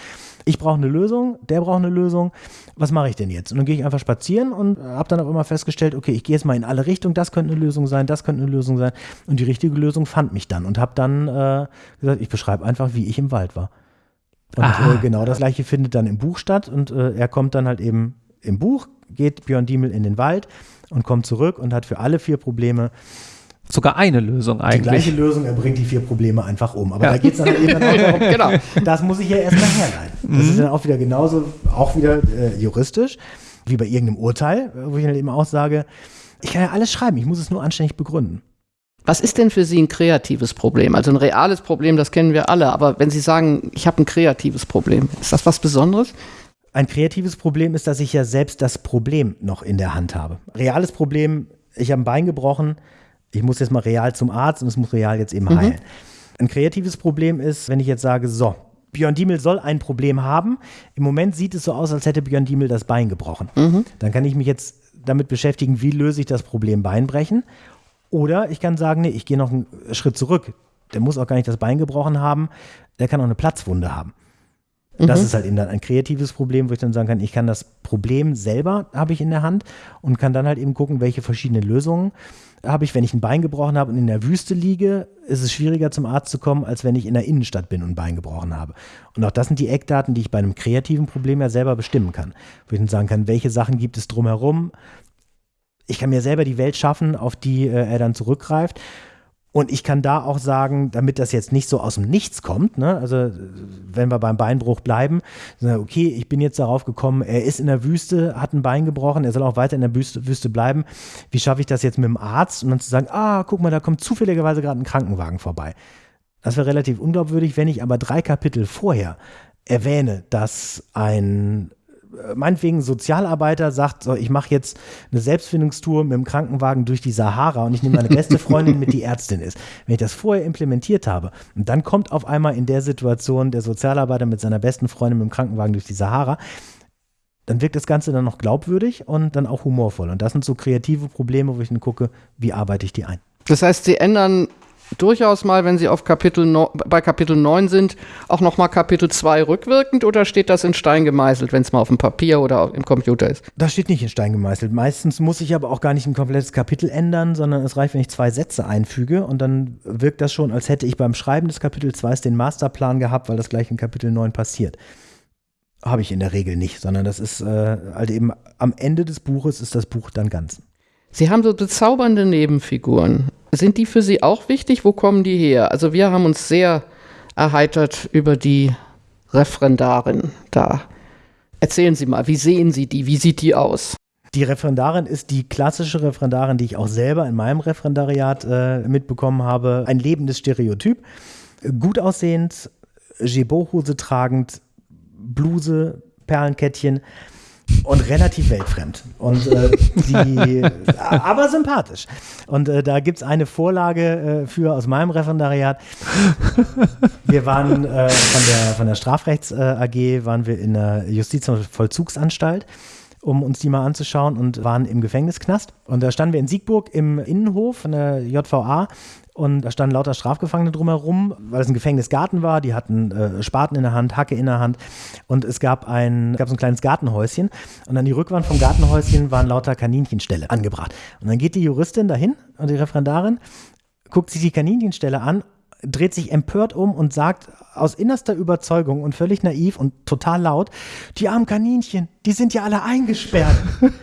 Ich brauche eine Lösung, der braucht eine Lösung. Was mache ich denn jetzt? Und dann gehe ich einfach spazieren und habe dann auch immer festgestellt, okay, ich gehe jetzt mal in alle Richtungen, das könnte eine Lösung sein, das könnte eine Lösung sein. Und die richtige Lösung fand mich dann und habe dann äh, gesagt, ich beschreibe einfach, wie ich im Wald war. Und äh, genau das gleiche findet dann im Buch statt und äh, er kommt dann halt eben im Buch, geht Björn Diemel in den Wald und kommt zurück und hat für alle vier Probleme sogar eine Lösung eigentlich. Die gleiche Lösung, er bringt die vier Probleme einfach um. Aber ja. da geht es dann eben auch darum, genau. das muss ich ja erstmal herleiten. Das mhm. ist dann auch wieder genauso, auch wieder äh, juristisch, wie bei irgendeinem Urteil, wo ich dann eben auch sage, ich kann ja alles schreiben, ich muss es nur anständig begründen. Was ist denn für Sie ein kreatives Problem? Also ein reales Problem, das kennen wir alle, aber wenn Sie sagen, ich habe ein kreatives Problem, ist das was Besonderes? Ein kreatives Problem ist, dass ich ja selbst das Problem noch in der Hand habe. Reales Problem, ich habe ein Bein gebrochen, ich muss jetzt mal real zum Arzt und es muss real jetzt eben mhm. heilen. Ein kreatives Problem ist, wenn ich jetzt sage, so, Björn Diemel soll ein Problem haben. Im Moment sieht es so aus, als hätte Björn Diemel das Bein gebrochen. Mhm. Dann kann ich mich jetzt damit beschäftigen, wie löse ich das Problem Beinbrechen. Oder ich kann sagen, nee, ich gehe noch einen Schritt zurück. Der muss auch gar nicht das Bein gebrochen haben, der kann auch eine Platzwunde haben. Mhm. Das ist halt eben dann ein kreatives Problem, wo ich dann sagen kann, ich kann das Problem selber habe ich in der Hand und kann dann halt eben gucken, welche verschiedenen Lösungen habe ich, wenn ich ein Bein gebrochen habe und in der Wüste liege, ist es schwieriger zum Arzt zu kommen, als wenn ich in der Innenstadt bin und ein Bein gebrochen habe. Und auch das sind die Eckdaten, die ich bei einem kreativen Problem ja selber bestimmen kann. Wo ich dann sagen kann, welche Sachen gibt es drumherum. Ich kann mir selber die Welt schaffen, auf die äh, er dann zurückgreift. Und ich kann da auch sagen, damit das jetzt nicht so aus dem Nichts kommt, ne? also wenn wir beim Beinbruch bleiben, okay, ich bin jetzt darauf gekommen, er ist in der Wüste, hat ein Bein gebrochen, er soll auch weiter in der Wüste, Wüste bleiben. Wie schaffe ich das jetzt mit dem Arzt? Und dann zu sagen, ah, guck mal, da kommt zufälligerweise gerade ein Krankenwagen vorbei. Das wäre relativ unglaubwürdig, wenn ich aber drei Kapitel vorher erwähne, dass ein meinetwegen Sozialarbeiter sagt, so, ich mache jetzt eine Selbstfindungstour mit dem Krankenwagen durch die Sahara und ich nehme meine beste Freundin mit, die Ärztin ist. Wenn ich das vorher implementiert habe und dann kommt auf einmal in der Situation der Sozialarbeiter mit seiner besten Freundin mit dem Krankenwagen durch die Sahara, dann wirkt das Ganze dann noch glaubwürdig und dann auch humorvoll. Und das sind so kreative Probleme, wo ich dann gucke, wie arbeite ich die ein. Das heißt, Sie ändern durchaus mal, wenn Sie auf Kapitel no, bei Kapitel 9 sind, auch nochmal Kapitel 2 rückwirkend oder steht das in Stein gemeißelt, wenn es mal auf dem Papier oder im Computer ist? Das steht nicht in Stein gemeißelt. Meistens muss ich aber auch gar nicht ein komplettes Kapitel ändern, sondern es reicht, wenn ich zwei Sätze einfüge und dann wirkt das schon, als hätte ich beim Schreiben des Kapitel 2 den Masterplan gehabt, weil das gleich in Kapitel 9 passiert. Habe ich in der Regel nicht, sondern das ist äh, halt eben am Ende des Buches ist das Buch dann ganz. Sie haben so bezaubernde Nebenfiguren. Sind die für Sie auch wichtig? Wo kommen die her? Also wir haben uns sehr erheitert über die Referendarin da. Erzählen Sie mal, wie sehen Sie die? Wie sieht die aus? Die Referendarin ist die klassische Referendarin, die ich auch selber in meinem Referendariat äh, mitbekommen habe. Ein lebendes Stereotyp. Gut aussehend, Gebot-Hose tragend, Bluse, Perlenkettchen und relativ weltfremd. Und äh, die, aber sympathisch. Und äh, da gibt es eine Vorlage äh, für aus meinem Referendariat. Wir waren äh, von der, von der Strafrechts äh, AG, waren wir in der Justiz- und Vollzugsanstalt um uns die mal anzuschauen und waren im Gefängnisknast. Und da standen wir in Siegburg im Innenhof von der JVA und da standen lauter Strafgefangene drumherum, weil es ein Gefängnisgarten war. Die hatten äh, Spaten in der Hand, Hacke in der Hand. Und es gab ein, gab so ein kleines Gartenhäuschen. Und an die Rückwand vom Gartenhäuschen waren lauter Kaninchenställe angebracht. Und dann geht die Juristin dahin und die Referendarin guckt sich die Kaninchenstelle an dreht sich empört um und sagt aus innerster Überzeugung und völlig naiv und total laut, die armen Kaninchen, die sind ja alle eingesperrt.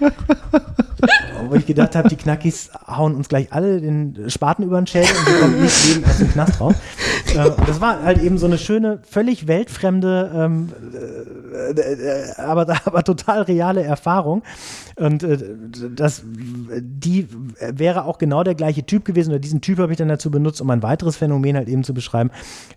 Wo ich gedacht habe, die Knackis hauen uns gleich alle den Spaten über den Schädel und wir kommen nicht lebend aus dem Knast raus. Äh, das war halt eben so eine schöne, völlig weltfremde, ähm, äh, äh, aber, aber total reale Erfahrung. Und äh, das, die wäre auch genau der gleiche Typ gewesen, oder diesen Typ habe ich dann dazu benutzt, um ein weiteres Phänomen halt eben zu beschreiben,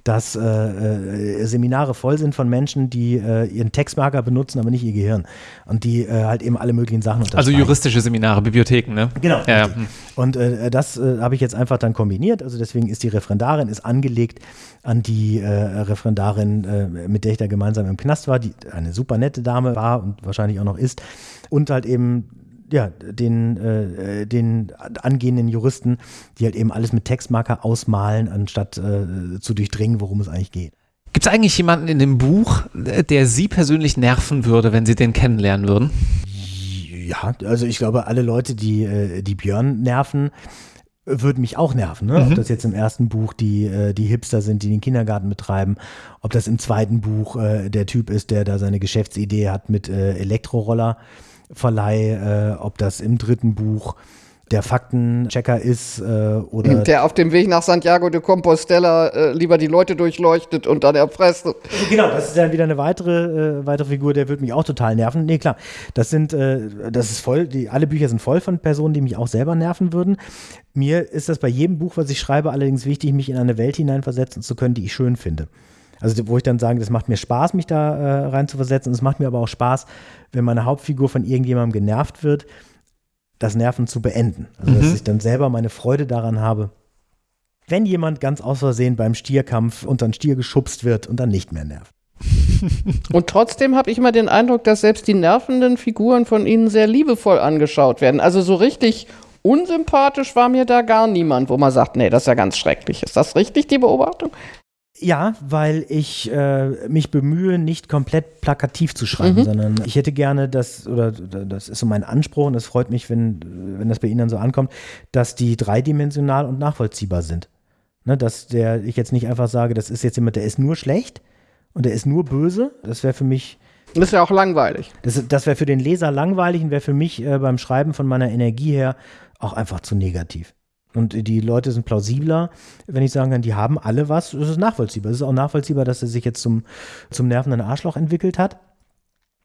dass äh, äh, Seminare voll sind von Menschen, die ihren Textmarker benutzen, aber nicht ihr Gehirn. Und die äh, halt eben alle möglichen Sachen Also juristische Seminare, Bibliotheken, ne? Genau. Ja, ja. Und äh, das habe ich jetzt einfach dann kombiniert. Also deswegen ist die Referendarin ist angelegt an die Referendarin, mit der ich da gemeinsam im Knast war, die eine super nette Dame war und wahrscheinlich auch noch ist und halt eben ja, den, äh, den angehenden Juristen, die halt eben alles mit Textmarker ausmalen, anstatt äh, zu durchdringen, worum es eigentlich geht. Gibt es eigentlich jemanden in dem Buch, der Sie persönlich nerven würde, wenn Sie den kennenlernen würden? Ja, also ich glaube, alle Leute, die, äh, die Björn nerven, würden mich auch nerven. Ne? Mhm. Ob das jetzt im ersten Buch die, äh, die Hipster sind, die den Kindergarten betreiben, ob das im zweiten Buch äh, der Typ ist, der da seine Geschäftsidee hat mit äh, Elektroroller. Verleih, äh, ob das im dritten Buch der Faktenchecker ist äh, oder der auf dem Weg nach Santiago de Compostela äh, lieber die Leute durchleuchtet und dann erpresst. Genau, das ist dann wieder eine weitere äh, weitere Figur, der wird mich auch total nerven. Nee, klar, das sind äh, das ist voll, die alle Bücher sind voll von Personen, die mich auch selber nerven würden. Mir ist das bei jedem Buch, was ich schreibe, allerdings wichtig, mich in eine Welt hineinversetzen zu können, die ich schön finde. Also wo ich dann sage, das macht mir Spaß, mich da äh, rein zu versetzen. Es macht mir aber auch Spaß, wenn meine Hauptfigur von irgendjemandem genervt wird, das Nerven zu beenden. Also mhm. dass ich dann selber meine Freude daran habe, wenn jemand ganz aus Versehen beim Stierkampf unter den Stier geschubst wird und dann nicht mehr nervt. Und trotzdem habe ich immer den Eindruck, dass selbst die nervenden Figuren von Ihnen sehr liebevoll angeschaut werden. Also so richtig unsympathisch war mir da gar niemand, wo man sagt, nee, das ist ja ganz schrecklich. Ist das richtig, die Beobachtung? Ja, weil ich äh, mich bemühe, nicht komplett plakativ zu schreiben, mhm. sondern ich hätte gerne das, oder das ist so mein Anspruch und das freut mich, wenn, wenn das bei Ihnen dann so ankommt, dass die dreidimensional und nachvollziehbar sind. Ne, dass der, ich jetzt nicht einfach sage, das ist jetzt jemand, der ist nur schlecht und der ist nur böse. Das wäre für mich. Das ja auch langweilig. Das, das wäre für den Leser langweilig und wäre für mich äh, beim Schreiben von meiner Energie her auch einfach zu negativ. Und die Leute sind plausibler, wenn ich sagen kann, die haben alle was. Das ist nachvollziehbar. Es ist auch nachvollziehbar, dass er sich jetzt zum, zum nervenden Arschloch entwickelt hat.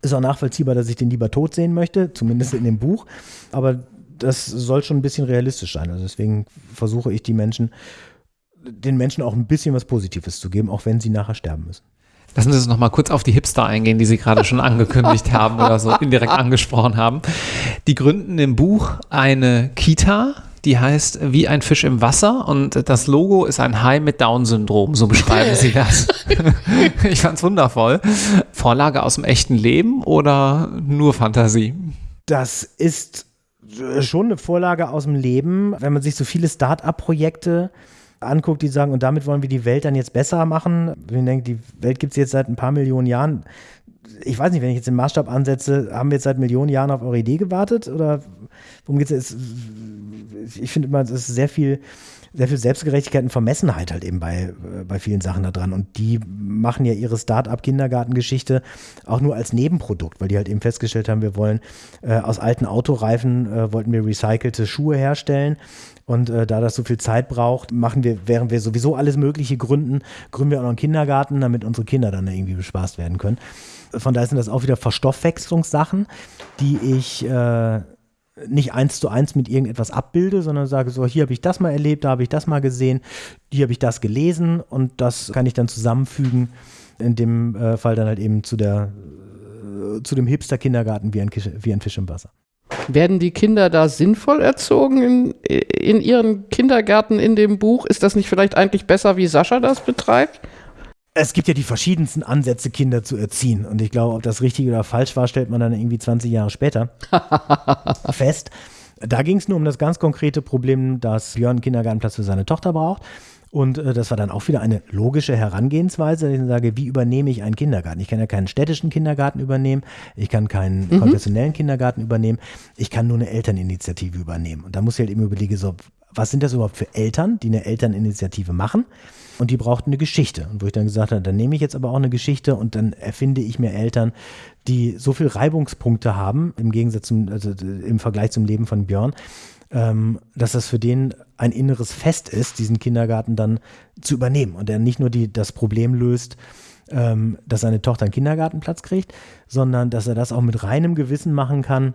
Ist auch nachvollziehbar, dass ich den lieber tot sehen möchte, zumindest in dem Buch. Aber das soll schon ein bisschen realistisch sein. Also deswegen versuche ich die Menschen, den Menschen auch ein bisschen was Positives zu geben, auch wenn sie nachher sterben müssen. Lassen Sie uns noch mal kurz auf die Hipster eingehen, die Sie gerade schon angekündigt haben oder so indirekt angesprochen haben. Die gründen im Buch eine Kita, die heißt Wie ein Fisch im Wasser und das Logo ist ein Hai mit Down-Syndrom, so beschreiben sie das. ich fand's wundervoll. Vorlage aus dem echten Leben oder nur Fantasie? Das ist schon eine Vorlage aus dem Leben. Wenn man sich so viele Start-up-Projekte anguckt, die sagen, und damit wollen wir die Welt dann jetzt besser machen. Ich denke, die Welt gibt es jetzt seit ein paar Millionen Jahren. Ich weiß nicht, wenn ich jetzt den Maßstab ansetze, haben wir jetzt seit Millionen Jahren auf eure Idee gewartet? Oder worum geht es? Ich finde immer, es ist sehr viel sehr viel Selbstgerechtigkeit und Vermessenheit halt eben bei, äh, bei vielen Sachen da dran. Und die machen ja ihre Start-up-Kindergartengeschichte auch nur als Nebenprodukt, weil die halt eben festgestellt haben, wir wollen äh, aus alten Autoreifen, äh, wollten wir recycelte Schuhe herstellen. Und äh, da das so viel Zeit braucht, machen wir, während wir sowieso alles Mögliche gründen, gründen wir auch noch einen Kindergarten, damit unsere Kinder dann irgendwie bespaßt werden können. Von daher sind das auch wieder Verstoffwechslungssachen, die ich äh, nicht eins zu eins mit irgendetwas abbilde, sondern sage so, hier habe ich das mal erlebt, da habe ich das mal gesehen, hier habe ich das gelesen und das kann ich dann zusammenfügen, in dem äh, Fall dann halt eben zu der äh, zu dem Hipster-Kindergarten wie ein, wie ein Fisch im Wasser. Werden die Kinder da sinnvoll erzogen in, in ihren Kindergärten in dem Buch? Ist das nicht vielleicht eigentlich besser, wie Sascha das betreibt? es gibt ja die verschiedensten Ansätze, Kinder zu erziehen. Und ich glaube, ob das richtig oder falsch war, stellt man dann irgendwie 20 Jahre später fest. Da ging es nur um das ganz konkrete Problem, dass Björn einen Kindergartenplatz für seine Tochter braucht. Und äh, das war dann auch wieder eine logische Herangehensweise. Ich sage, wie übernehme ich einen Kindergarten? Ich kann ja keinen städtischen Kindergarten übernehmen, ich kann keinen mhm. konfessionellen Kindergarten übernehmen, ich kann nur eine Elterninitiative übernehmen. Und da muss ich halt eben überlegen, so, was sind das überhaupt für Eltern, die eine Elterninitiative machen? und die brauchten eine Geschichte. Und wo ich dann gesagt habe, dann nehme ich jetzt aber auch eine Geschichte und dann erfinde ich mir Eltern, die so viel Reibungspunkte haben, im Gegensatz zum, also im Vergleich zum Leben von Björn, ähm, dass das für den ein inneres Fest ist, diesen Kindergarten dann zu übernehmen und er nicht nur die, das Problem löst, ähm, dass seine Tochter einen Kindergartenplatz kriegt, sondern dass er das auch mit reinem Gewissen machen kann,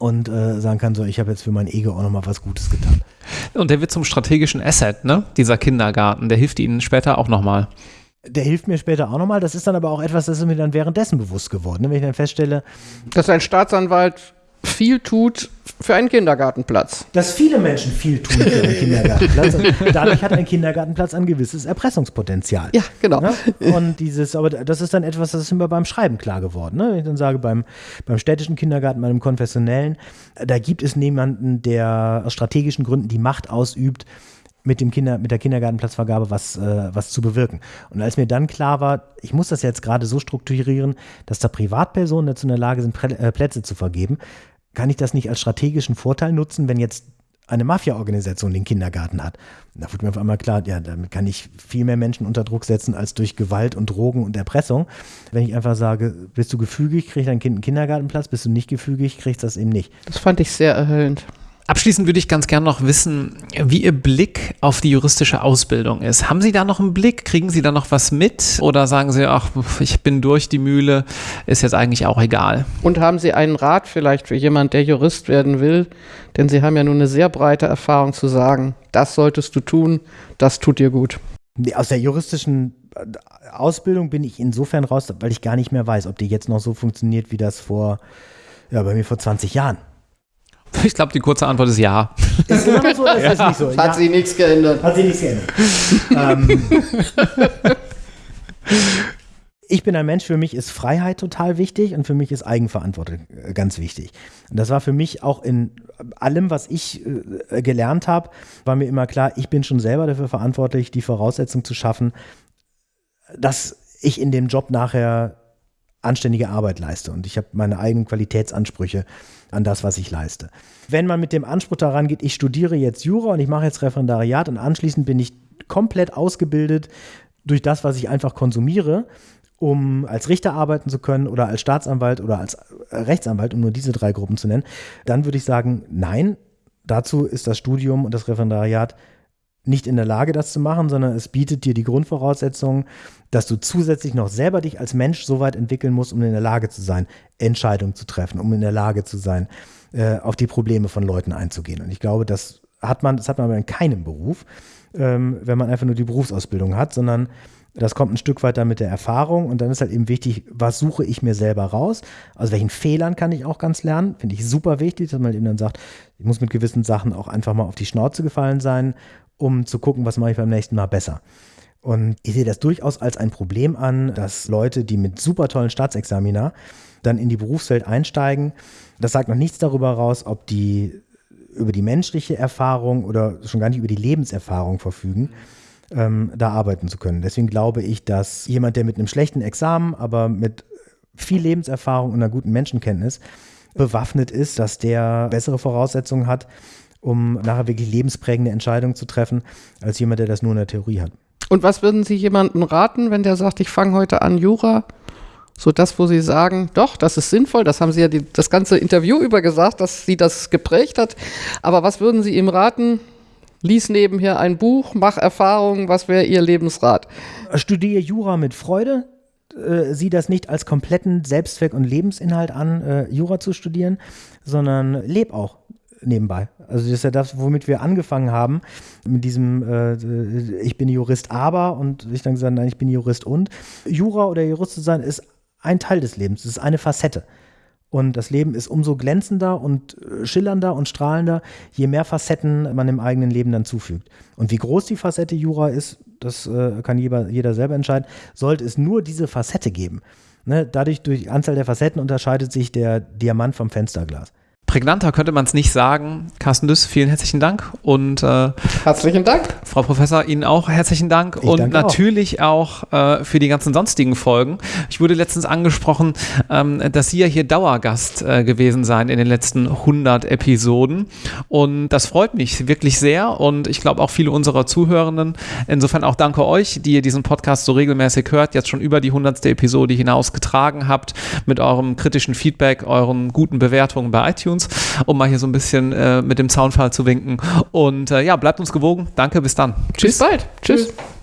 und äh, sagen kann, so, ich habe jetzt für mein Ego auch nochmal was Gutes getan. Und der wird zum strategischen Asset, ne? Dieser Kindergarten, der hilft Ihnen später auch nochmal. Der hilft mir später auch nochmal. Das ist dann aber auch etwas, das ist mir dann währenddessen bewusst geworden. Ne? Wenn ich dann feststelle, dass ein Staatsanwalt viel tut für einen Kindergartenplatz. Dass viele Menschen viel tun für einen Kindergartenplatz. dadurch hat ein Kindergartenplatz ein gewisses Erpressungspotenzial. Ja, genau. Ne? Und dieses, aber das ist dann etwas, das ist mir beim Schreiben klar geworden. Ne? Wenn ich dann sage, beim, beim städtischen Kindergarten, bei einem konfessionellen, da gibt es niemanden, der aus strategischen Gründen die Macht ausübt, mit, dem Kinder, mit der Kindergartenplatzvergabe was, äh, was zu bewirken. Und als mir dann klar war, ich muss das jetzt gerade so strukturieren, dass da Privatpersonen dazu in der Lage sind, äh, Plätze zu vergeben, kann ich das nicht als strategischen Vorteil nutzen, wenn jetzt eine Mafia-Organisation den Kindergarten hat. Da wurde mir auf einmal klar, ja, damit kann ich viel mehr Menschen unter Druck setzen als durch Gewalt und Drogen und Erpressung. Wenn ich einfach sage, bist du gefügig, kriegt dein Kind einen Kindergartenplatz, bist du nicht gefügig, kriegst das eben nicht. Das fand ich sehr erhellend. Abschließend würde ich ganz gerne noch wissen, wie Ihr Blick auf die juristische Ausbildung ist. Haben Sie da noch einen Blick? Kriegen Sie da noch was mit? Oder sagen Sie, ach, ich bin durch die Mühle, ist jetzt eigentlich auch egal? Und haben Sie einen Rat vielleicht für jemanden, der Jurist werden will? Denn Sie haben ja nun eine sehr breite Erfahrung zu sagen, das solltest du tun, das tut dir gut. Aus der juristischen Ausbildung bin ich insofern raus, weil ich gar nicht mehr weiß, ob die jetzt noch so funktioniert, wie das vor, ja, bei mir vor 20 Jahren Ich glaube, die kurze Antwort ist ja. Ist immer so oder ist ja. das nicht so? Hat ja. sich nichts geändert. Hat sich nichts geändert. ähm, ich bin ein Mensch, für mich ist Freiheit total wichtig und für mich ist Eigenverantwortung äh, ganz wichtig. Und das war für mich auch in allem, was ich äh, gelernt habe, war mir immer klar, ich bin schon selber dafür verantwortlich, die Voraussetzung zu schaffen, dass ich in dem Job nachher anständige Arbeit leiste und ich habe meine eigenen Qualitätsansprüche an das, was ich leiste. Wenn man mit dem Anspruch daran geht, ich studiere jetzt Jura und ich mache jetzt Referendariat und anschließend bin ich komplett ausgebildet durch das, was ich einfach konsumiere, um als Richter arbeiten zu können oder als Staatsanwalt oder als Rechtsanwalt, um nur diese drei Gruppen zu nennen, dann würde ich sagen, nein, dazu ist das Studium und das Referendariat nicht in der Lage, das zu machen, sondern es bietet dir die Grundvoraussetzungen, dass du zusätzlich noch selber dich als Mensch so weit entwickeln musst, um in der Lage zu sein, Entscheidungen zu treffen, um in der Lage zu sein, äh, auf die Probleme von Leuten einzugehen. Und ich glaube, das hat man, das hat man aber in keinem Beruf, ähm, wenn man einfach nur die Berufsausbildung hat, sondern das kommt ein Stück weiter mit der Erfahrung und dann ist halt eben wichtig, was suche ich mir selber raus? Aus welchen Fehlern kann ich auch ganz lernen? Finde ich super wichtig, dass man eben dann sagt, ich muss mit gewissen Sachen auch einfach mal auf die Schnauze gefallen sein, um zu gucken, was mache ich beim nächsten Mal besser. Und ich sehe das durchaus als ein Problem an, dass Leute, die mit super tollen Staatsexamina dann in die Berufswelt einsteigen, das sagt noch nichts darüber raus, ob die über die menschliche Erfahrung oder schon gar nicht über die Lebenserfahrung verfügen, ähm, da arbeiten zu können. Deswegen glaube ich, dass jemand, der mit einem schlechten Examen, aber mit viel Lebenserfahrung und einer guten Menschenkenntnis bewaffnet ist, dass der bessere Voraussetzungen hat, um nachher wirklich lebensprägende Entscheidungen zu treffen, als jemand, der das nur in der Theorie hat. Und was würden Sie jemandem raten, wenn der sagt, ich fange heute an Jura? So das, wo Sie sagen, doch, das ist sinnvoll, das haben Sie ja die, das ganze Interview über gesagt, dass Sie das geprägt hat. Aber was würden Sie ihm raten? Lies nebenher ein Buch, mach Erfahrungen, was wäre Ihr Lebensrat? Studiere Jura mit Freude, äh, sieh das nicht als kompletten Selbstzweck und Lebensinhalt an, äh, Jura zu studieren, sondern leb auch nebenbei. Also das ist ja das, womit wir angefangen haben, mit diesem äh, ich bin Jurist aber und ich dann gesagt, nein, ich bin Jurist und. Jura oder Jurist zu sein ist ein Teil des Lebens, es ist eine Facette. Und das Leben ist umso glänzender und äh, schillernder und strahlender, je mehr Facetten man im eigenen Leben dann zufügt. Und wie groß die Facette Jura ist, das äh, kann jeder, jeder selber entscheiden. Sollte es nur diese Facette geben, ne, dadurch durch Anzahl der Facetten unterscheidet sich der Diamant vom Fensterglas. Prägnanter könnte man es nicht sagen. Carsten Düss, vielen herzlichen Dank. Und äh, herzlichen Dank. Frau Professor, Ihnen auch herzlichen Dank. Ich und natürlich auch, auch äh, für die ganzen sonstigen Folgen. Ich wurde letztens angesprochen, ähm, dass Sie ja hier Dauergast äh, gewesen seien in den letzten 100 Episoden. Und das freut mich wirklich sehr. Und ich glaube auch viele unserer Zuhörenden. Insofern auch danke euch, die ihr diesen Podcast so regelmäßig hört, jetzt schon über die 100. Episode hinaus getragen habt mit eurem kritischen Feedback, euren guten Bewertungen bei iTunes uns, um mal hier so ein bisschen äh, mit dem Zaunfall zu winken. Und äh, ja, bleibt uns gewogen. Danke, bis dann. Tschüss. Bis bald. Tschüss. Tschüss.